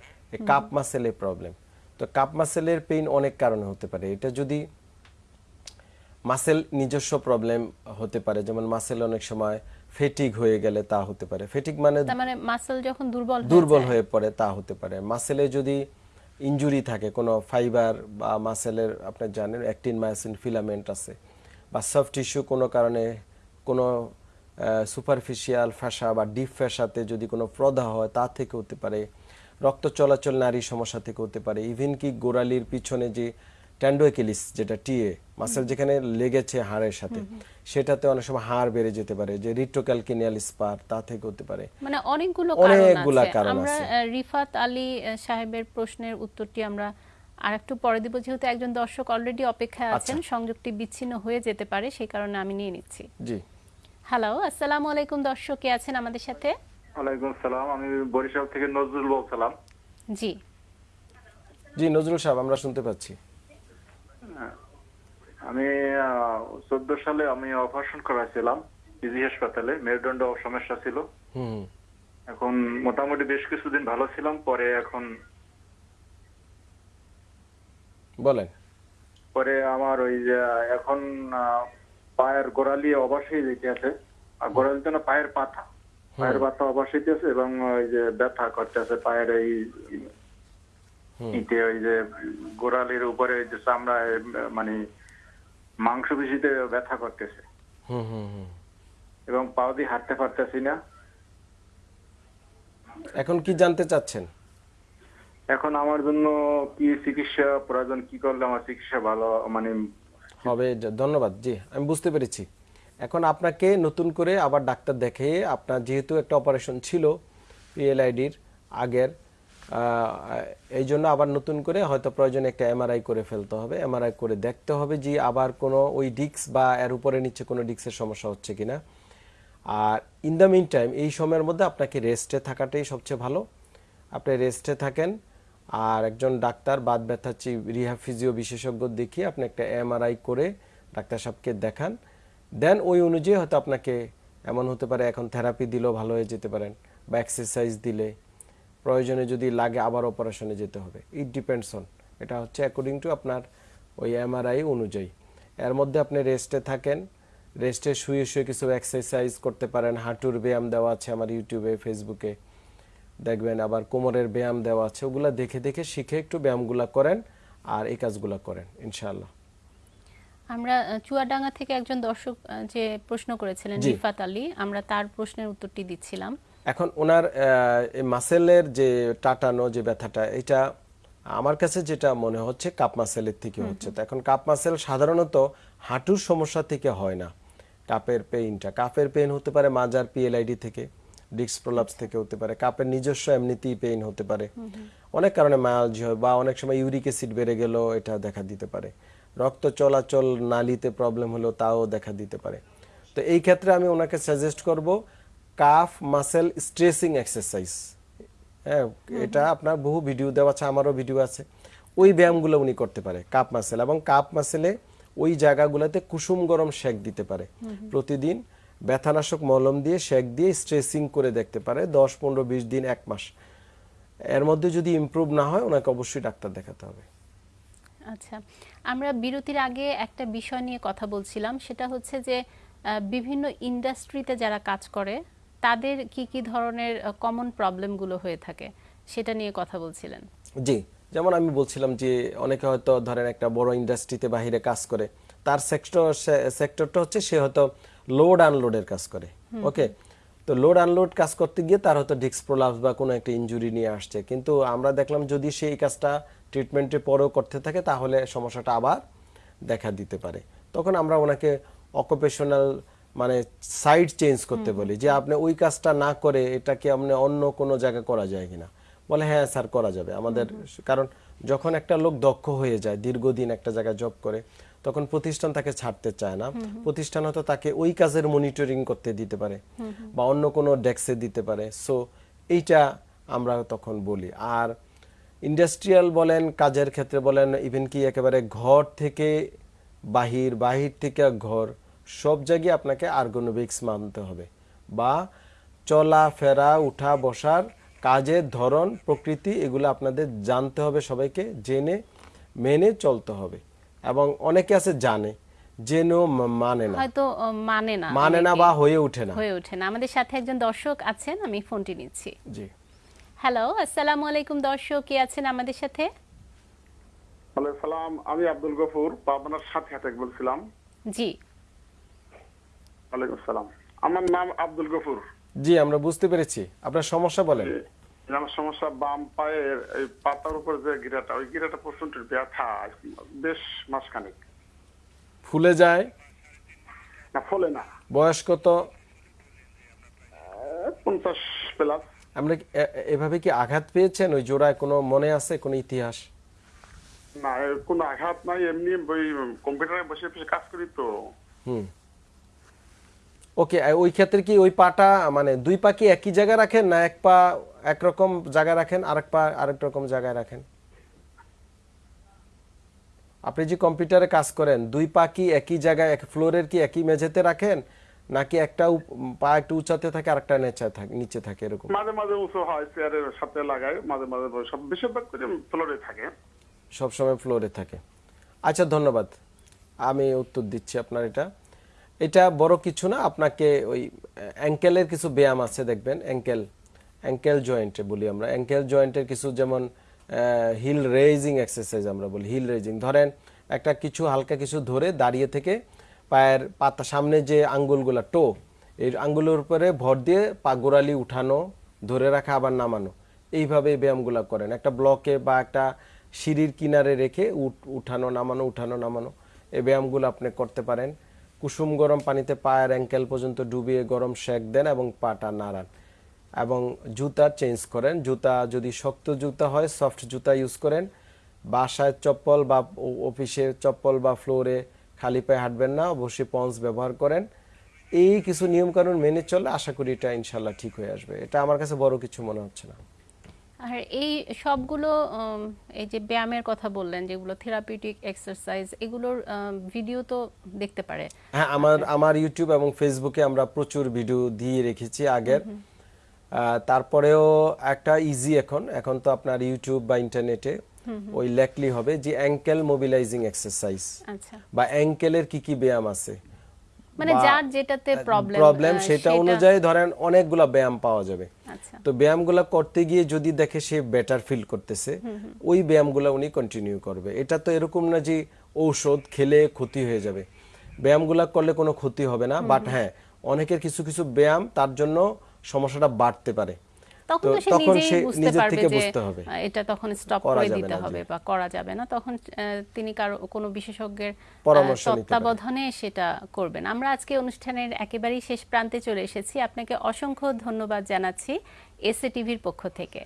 কাপ মাসেলের প্রবলেম তো কাপ মাসেলের পেইন অনেক কারণে হতে পারে। এটা যদি মাসেল নিজস্ব প্রবলেম হতে পারে। যেমন মাসেল অনেক সময় ফেটিক হয়ে গেলে তা হতে পারে। ফেটিক মানে মানে মাসল যখন দুর্বল দুর্বল হয়ে পড়ে তা হতে পারে। মাসেলে যদি ইনজুরি থাকে কোনো ফাইবার বা মাসেলের আপনি জানেন অ্যাক্টিন মায়াসিন ফিলামেন্ট আছে বা সফট টিস্যু কোনো কারণে কোনো সুপারফিশিয়াল ফ্যাসা বা ডিপ ফ্যাসাতে যদি কোনো প্রদাহ হয় তা থেকে হতে পারে। রক্ত চলাচল নারী সমস্যা থেকে হতে পারে। ইভেন কি গোড়ালির পিছনে যে ট্যান্ডোএকিলিস যেটা টিএ মাসেল যেখানে লেগেছে হাড়ের সাথে সেটাতে অনেক সময় হাড় বেড়ে যেতে পারে যে রিট্রোক্যালকিনিয়াল স্পার তা থেকে হতে পারে। মানে অনেকগুলো অনেকগুলা কারণ আছে। আমরা রিফাত আলী সাহেবের প্রশ্নের উত্তরটি আমরা আর একটু পরে দিব যেহেতু একজন দর্শক অলরেডি অপেক্ষায় আছেন সংযোগটি বিচ্ছিন্ন হয়ে যেতে পারে সেই কারণে আমি নিয়ে নিচ্ছি। জি। হ্যালো আসসালামু আলাইকুম দর্শক কে আছেন আমাদের সাথে? ওয়ালাইকুম সালাম আমি বরিশাল থেকে নজরুল বলছিলাম। জি। জি নজরুল সাহেব আমরা শুনতে পাচ্ছি। আমি চোদ্দ সালে আমি অপারেশন করাছিলাম পিজি হাসপাতালে মেরুদণ্ড সমস্যা ছিল। এখন মোটামুটি বেশ কিছুদিন ভালো ছিলাম পরে এখন বলেন। পরে আমার ওই যে এখন পায়ের গোড়ালি অবশ্যই যেতে আছে। আর গোড়ালিতে না পায়ের পাতা। পায়ের পাতা অবশ্যই আছে এবং ওই যে ব্যথা করতেছে পায়ের এই ইতে ওই যে গোড়ালির উপরে যে চামড়ায় মানে মাংস পেশিতে ব্যথা করতেছে। হুম হুম হুম। এবং পাও দিয়ে হাঁটতে পারতেছি না। এখন কি জানতে চাচ্ছেন? এখন আমার জন্য কি চিকিৎসা প্রয়োজন কি করলে আমার চিকিৎসা ভালো মানে হবে ধন্যবাদ। জি আমি বুঝতে পেরেছি। এখন আপনাকে নতুন করে আবার ডাক্তার দেখে আপনার যেহেতু একটা অপারেশন ছিল পিএলআইডির আগের এই জন্য আবার নতুন করে হয়তো প্রয়োজনে একটা এমআরআই করে ফেলতে হবে। এমআরআই করে দেখতে হবে যে আবার কোনো ওই ডিক্স বা এর উপরে নিচে কোনো ডিক্সের সমস্যা হচ্ছে কিনা। আর ইন দ্য মিন টাইম এই সময়ের মধ্যে আপনাকে রেস্টে থাকাটাই সবচেয়ে ভালো। আপনি রেস্টে থাকেন আর একজন ডাক্তার বাদ ব্যথা রিহা ফিজিও বিশেষজ্ঞ দেখিয়ে আপনি একটা এমআরআই করে ডাক্তার সাহেবকে দেখান। দেন ওই অনুযায়ী হয়তো আপনাকে এমন হতে পারে এখন থেরাপি দিলেও ভালো হয়ে যেতে পারেন বা এক্সারসাইজ দিলে। প্রয়োজনে যদি লাগে আবার অপারেশনে যেতে হবে। ইট ডিপেন্ডস অন এটা হচ্ছে অ্যাকর্ডিং টু আপনার ওই এমআরআই অনুযায়ী। এর মধ্যে আপনি রেস্টে থাকেন রেস্টে শুয়ে শুয়ে কিছু এক্সারসাইজ করতে পারেন। হাঁটুর ব্যায়াম দেওয়া আছে আমার ইউটিউবে ফেসবুকে দেখবেন আবার কোমরের ব্যায়াম দেওয়া আছে। ওগুলো দেখে দেখে শিখে একটু ব্যায়ামগুলা করেন আর এই কাজগুলা করেন ইনশাআল্লাহ। আমরা চুয়াডাঙ্গা থেকে একজন দর্শক যে প্রশ্ন করেছিলেন। রিফাত আলী আমরা তার প্রশ্নের উত্তরটি দিচ্ছিলাম। এখন ওনার মাসেলের যে টাটানো যে ব্যথাটা এটা আমার কাছে যেটা মনে হচ্ছে কাপ মাসেলের থেকে হচ্ছে। তো এখন কাপ মাসেল সাধারণত হাঁটুর সমস্যা থেকে হয় না। কাপের পেইনটা কাপের পেইন হতে পারে মাজার পিএলআইডি থেকে ডিস্ক প্রলাপস থেকে হতে পারে কাপের নিজস্ব এমনিতেই পেইন হতে পারে। অনেক কারণে মায়ালজি হয় বা অনেক সময় ইউরিক অ্যাসিড বেড়ে গেলেও এটা দেখা দিতে পারে। রক্ত চলাচল নালিতে প্রবলেম হলো তাও দেখা দিতে পারে। তো এই ক্ষেত্রে আমি ওনাকে সাজেস্ট করব কাফ মাসেল স্ট্রেসিং এক্সারসাইজ হ্যাঁ এটা আপনার বহু ভিডিও দেওয়া আছে আমারও ভিডিও আছে। ওই ব্যায়ামগুলো উনি করতে পারে কাপ মাসেল এবং কাপ মাসেলে ওই জায়গাগুলোতে কুসুম গরম শেক দিতে পারে। প্রতিদিন ব্যথানাশক মলম দিয়ে শেক দিয়ে স্ট্রেসিং করে দেখতে পারে দশ পনেরো বিশ দিন এক মাস। এর মধ্যে যদি ইমপ্রুভ না হয় ওনাকে অবশ্যই ডাক্তার দেখাতে হবে। আচ্ছা আমরা বিরতির আগে একটা বিষয় নিয়ে কথা বলছিলাম সেটা হচ্ছে যে বিভিন্ন ইন্ডাস্ট্রিতে যারা কাজ করে তাদের কি কি ধরনের কমন প্রবলেমগুলো হয়ে থাকে সেটা নিয়ে কথা বলছিলেন। জি যেমন আমি বলছিলাম যে অনেকে হয়তো ধরেন একটা বড় ইন্ডাস্ট্রিতে বাহিরে কাজ করে তার সেক্টর সেক্টরটা হচ্ছে সে হয়তো লোড আনলোডের কাজ করে ওকে তো লোড আনলোড কাজ করতে গিয়ে তার হয়তো ডিস্ক প্রলাপস বা কোনো একটা ইনজুরি নিয়ে আসছে কিন্তু আমরা দেখলাম যদি সেই কাজটা ট্রিটমেন্টের পরেও করতে থাকে তাহলে সমস্যাটা আবার দেখা দিতে পারে। তখন আমরা ওনাকে অকুপেশনাল মানে সাইড চেঞ্জ করতে বলি যে আপনি ওই কাজটা না করে এটাকে আপনি অন্য কোনো জায়গায় করা যায় কিনা। বলে হ্যাঁ স্যার করা যাবে। আমাদের কারণ যখন একটা লোক দক্ষ হয়ে যায় দীর্ঘদিন একটা জায়গায় জব করে তখন প্রতিষ্ঠান তাকে ছাড়তে চায় না। প্রতিষ্ঠান হয়তো তাকে ওই কাজের মনিটরিং করতে দিতে পারে বা অন্য কোনো ডেস্কে দিতে পারে। সো এইটা আমরা তখন বলি। আর ইন্ডাস্ট্রিয়াল বলেন কাজের ক্ষেত্রে বলেন ইভেন কি একেবারে ঘর থেকে বাহির বাহির থেকে ঘর সব জায়গায় আপনাকে আর্গোনবিক্স মানতে হবে বা চলা ফেরা উঠা বসার কাজের ধরন প্রকৃতি এগুলো আপনাদের জানতে হবে সবাইকে জেনে মেনে চলতে হবে। এবং অনেকে আছে জানে জেনেও মানে না। হয়তো মানে না। মানে না বা হয়ে ওঠে না। হয়ে ওঠে না। আমাদের সাথে একজন দর্শক আছেন আমি ফোনটি নিচ্ছি। জি। হ্যালো আসসালামু আলাইকুম দর্শক কে আছেন আমাদের সাথে? সালাম আমি আব্দুল গফুর পাবনার সাথে বলছিলাম। জি। ওয়ালাইকুম আমার নাম আব্দুল গফুর। জি আমরা বুঝতে পেরেছি। আপনার সমস্যা বলেন। আমার সমস্যা বাম পায়ের এই পাতার উপর যে গিরাটা ওই গিরাটা প্রচণ্ড ব্যথা বেশ মাসখানেক। ফুলে যায়? না ফলে না। বয়স কত? পঞ্চাশ প্লাস। আমরা এভাবে কি আঘাত পেয়েছেন? ওই জোড়ায় কোনো মনে আছে কোনো ইতিহাস? না কোনো আঘাত নাই এমনি ওই কম্পিউটারে বসে বসে কাজ করি তো। হুম। ওকে ওই ক্ষেত্রে কি ওই পাটা মানে দুই পা কি একই জায়গায় রাখেন না এক পা একরকম জায়গায় রাখেন আরেক পা আরেক রকম জায়গায় রাখেন? আপনি যে কম্পিউটারে কাজ করেন দুই পা কি একই জায়গায় এক ফ্লোরের কি একই মেঝেতে রাখেন নাকি একটা পা একটু উঁচাতে থাকে আরেকটা নিচে থাকে নিচে থাকে এরকম? মাঝে মাঝে উঁচু হয় চেয়ারের সাথে লাগায় মাঝে মাঝে সব বেশিরভাগ করে ফ্লোরে থাকে। সবসময় ফ্লোরে থাকে। আচ্ছা ধন্যবাদ। আমি উত্তর দিচ্ছি আপনার এটা। এটা বড় কিছু না, আপনাকে ওই অ্যাঙ্কেলের কিছু ব্যায়াম আছে, দেখবেন অ্যাঙ্কেল অ্যাঙ্কেল জয়েন্টে বলি আমরা। অ্যাঙ্কেল জয়েন্টের কিছু যেমন হিল রেজিং এক্সারসাইজ আমরা বলি হিল রেজিং ধরেন, একটা কিছু, হালকা কিছু ধরে দাঁড়িয়ে থেকে পায়ের পাতা, সামনে যে আঙ্গুলগুলা টো এই আঙ্গুলের উপরে ভর দিয়ে পা গোড়ালি উঠানো, ধরে রাখা, আবার নামানো। এইভাবে এই ব্যায়ামগুলো করেন। একটা ব্লকে বা একটা সিঁড়ির কিনারে রেখে উঠ- উঠানো, নামানো উঠানো, নামানো, এই ব্যায়ামগুলো আপনি করতে পারেন। কুসুম গরম পানিতে পায়ের অ্যাঙ্কেল পর্যন্ত ডুবিয়ে গরম শেক দেন এবং পাটা নাড়ান এবং জুতা চেঞ্জ করেন। জুতা যদি শক্ত জুতা হয়, সফট জুতা ইউজ করেন। বাসায় চপ্পল বা অফিসে চপ্পল বা ফ্লোরে খালি পায়ে হাঁটবেন না, অবশ্যই পন্স ব্যবহার করেন। এই কিছু নিয়মকানুন মেনে চললে আশা করি এটা ইনশাল্লাহ ঠিক হয়ে আসবে। এটা আমার কাছে বড় কিছু মনে হচ্ছে না। আর এই সবগুলো এই যে ব্যায়ামের কথা বললেন যেগুলো থেরাপিউটিক এক্সারসাইজ এগুলোর ভিডিও তো দেখতে পারে। হ্যাঁ আমার আমার ইউটিউব এবং ফেসবুকে আমরা প্রচুর ভিডিও দিয়ে রেখেছি আগের। তারপরেও একটা ইজি এখন। এখন তো আপনার ইউটিউব বা ইন্টারনেটে ওই লেখলি হবে যে অ্যাঙ্কেল মোবিলাইজিং এক্সারসাইজ আচ্ছা। বা অ্যাঙ্কেলের কি কি ব্যায়াম আছে। মানে যার যেটাতে প্রবলেম প্রবলেম সেটা অনুযায়ী ধরেন অনেকগুলা ব্যায়াম পাওয়া যাবে। আচ্ছা। তো ব্যায়ামগুলো করতে গিয়ে যদি দেখে সে বেটার ফিল করতেছে ওই ব্যায়ামগুলো উনি কন্টিনিউ করবে। এটা তো এরকম না যে ঔষধ খেলে ক্ষতি হয়ে যাবে। ব্যায়ামগুলো করলে কোনো ক্ষতি হবে না বাট হ্যাঁ অনেকের কিছু কিছু ব্যায়াম তার জন্য সমস্যাটা বাড়তে পারে। তখন তো সে নিজেই বুঝতে পারবে যে এটা তখন স্টপ করে দিতে হবে বা করা যাবে না। তখন তিনি কারও কোনো বিশেষজ্ঞের পরামর্শ তত্ত্বাবধানে সেটা করবেন। আমরা আজকে অনুষ্ঠানের একেবারেই শেষ প্রান্তে চলে এসেছি। আপনাকে অসংখ্য ধন্যবাদ জানাচ্ছি এসএ টিভির পক্ষ থেকে।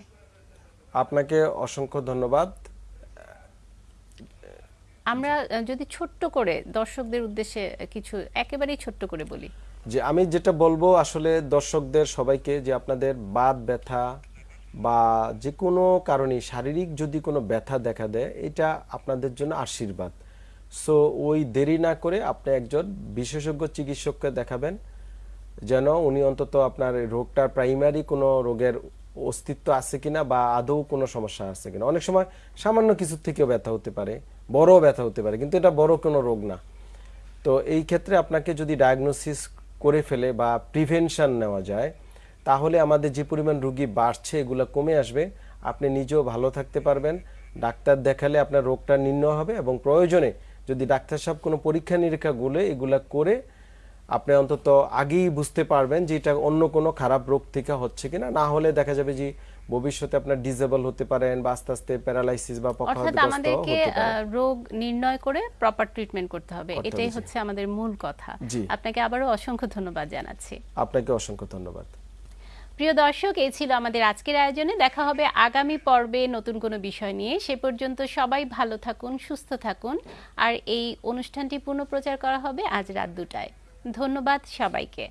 আপনাকে অসংখ্য ধন্যবাদ। আমরা যদি ছোট্ট করে দর্শকদের উদ্দেশ্যে কিছু একেবারেই ছোট্ট করে বলি। যে আমি যেটা বলব আসলে দর্শকদের সবাইকে যে আপনাদের বাত, ব্যথা বা যে কোনো কারণে শারীরিক যদি কোনো ব্যথা দেখা দেয়, এটা আপনাদের জন্য আশীর্বাদ। সো ওই দেরি না করে আপনি একজন বিশেষজ্ঞ চিকিৎসককে দেখাবেন, যেন উনি অন্তত আপনার রোগটার প্রাইমারি কোনো রোগের অস্তিত্ব আছে কিনা বা আদৌ কোনো সমস্যা আছে কিনা। অনেক সময় সামান্য কিছু থেকেও ব্যথা হতে পারে বড় ব্যথা হতে পারে, কিন্তু এটা বড় কোনো রোগ না। তো এই ক্ষেত্রে আপনাকে যদি ডায়াগনোসিস করে ফেলে বা প্রিভেনশন নেওয়া যায়, তাহলে আমাদের যে পরিমাণ রুগী বাড়ছে, এগুলো কমে আসবে। আপনি নিজেও ভালো থাকতে পারবেন। ডাক্তার দেখালে আপনার রোগটা নির্ণয় হবে এবং প্রয়োজনে যদি ডাক্তার সাহেব কোনো পরীক্ষা নিরীক্ষাগুলো এগুলো করে আপনি অন্তত আগেই বুঝতে পারবেন যে এটা অন্য কোনো খারাপ রোগ থেকে হচ্ছে কিনা। না হলে দেখা যাবে যে ভবিষ্যতে আপনার ডিজেবল হতে পারেন বা আস্তে আস্তে প্যারালাইসিস বা অর্থাৎ আমাদেরকে রোগ নির্ণয় করে প্রপার ট্রিটমেন্ট করতে হবে। এটাই হচ্ছে আমাদের মূল কথা। আপনাকে আবারও অসংখ্য ধন্যবাদ জানাচ্ছি। আপনাকে অসংখ্য ধন্যবাদ। প্রিয় দর্শক এই ছিল আমাদের আজকের আয়োজনে। দেখা হবে আগামী পর্বে নতুন কোনো বিষয় নিয়ে। সে পর্যন্ত সবাই ভালো থাকুন সুস্থ থাকুন। আর এই অনুষ্ঠানটি পুনঃপ্রচার করা হবে আজ রাত দুটায়। ধন্যবাদ সবাইকে।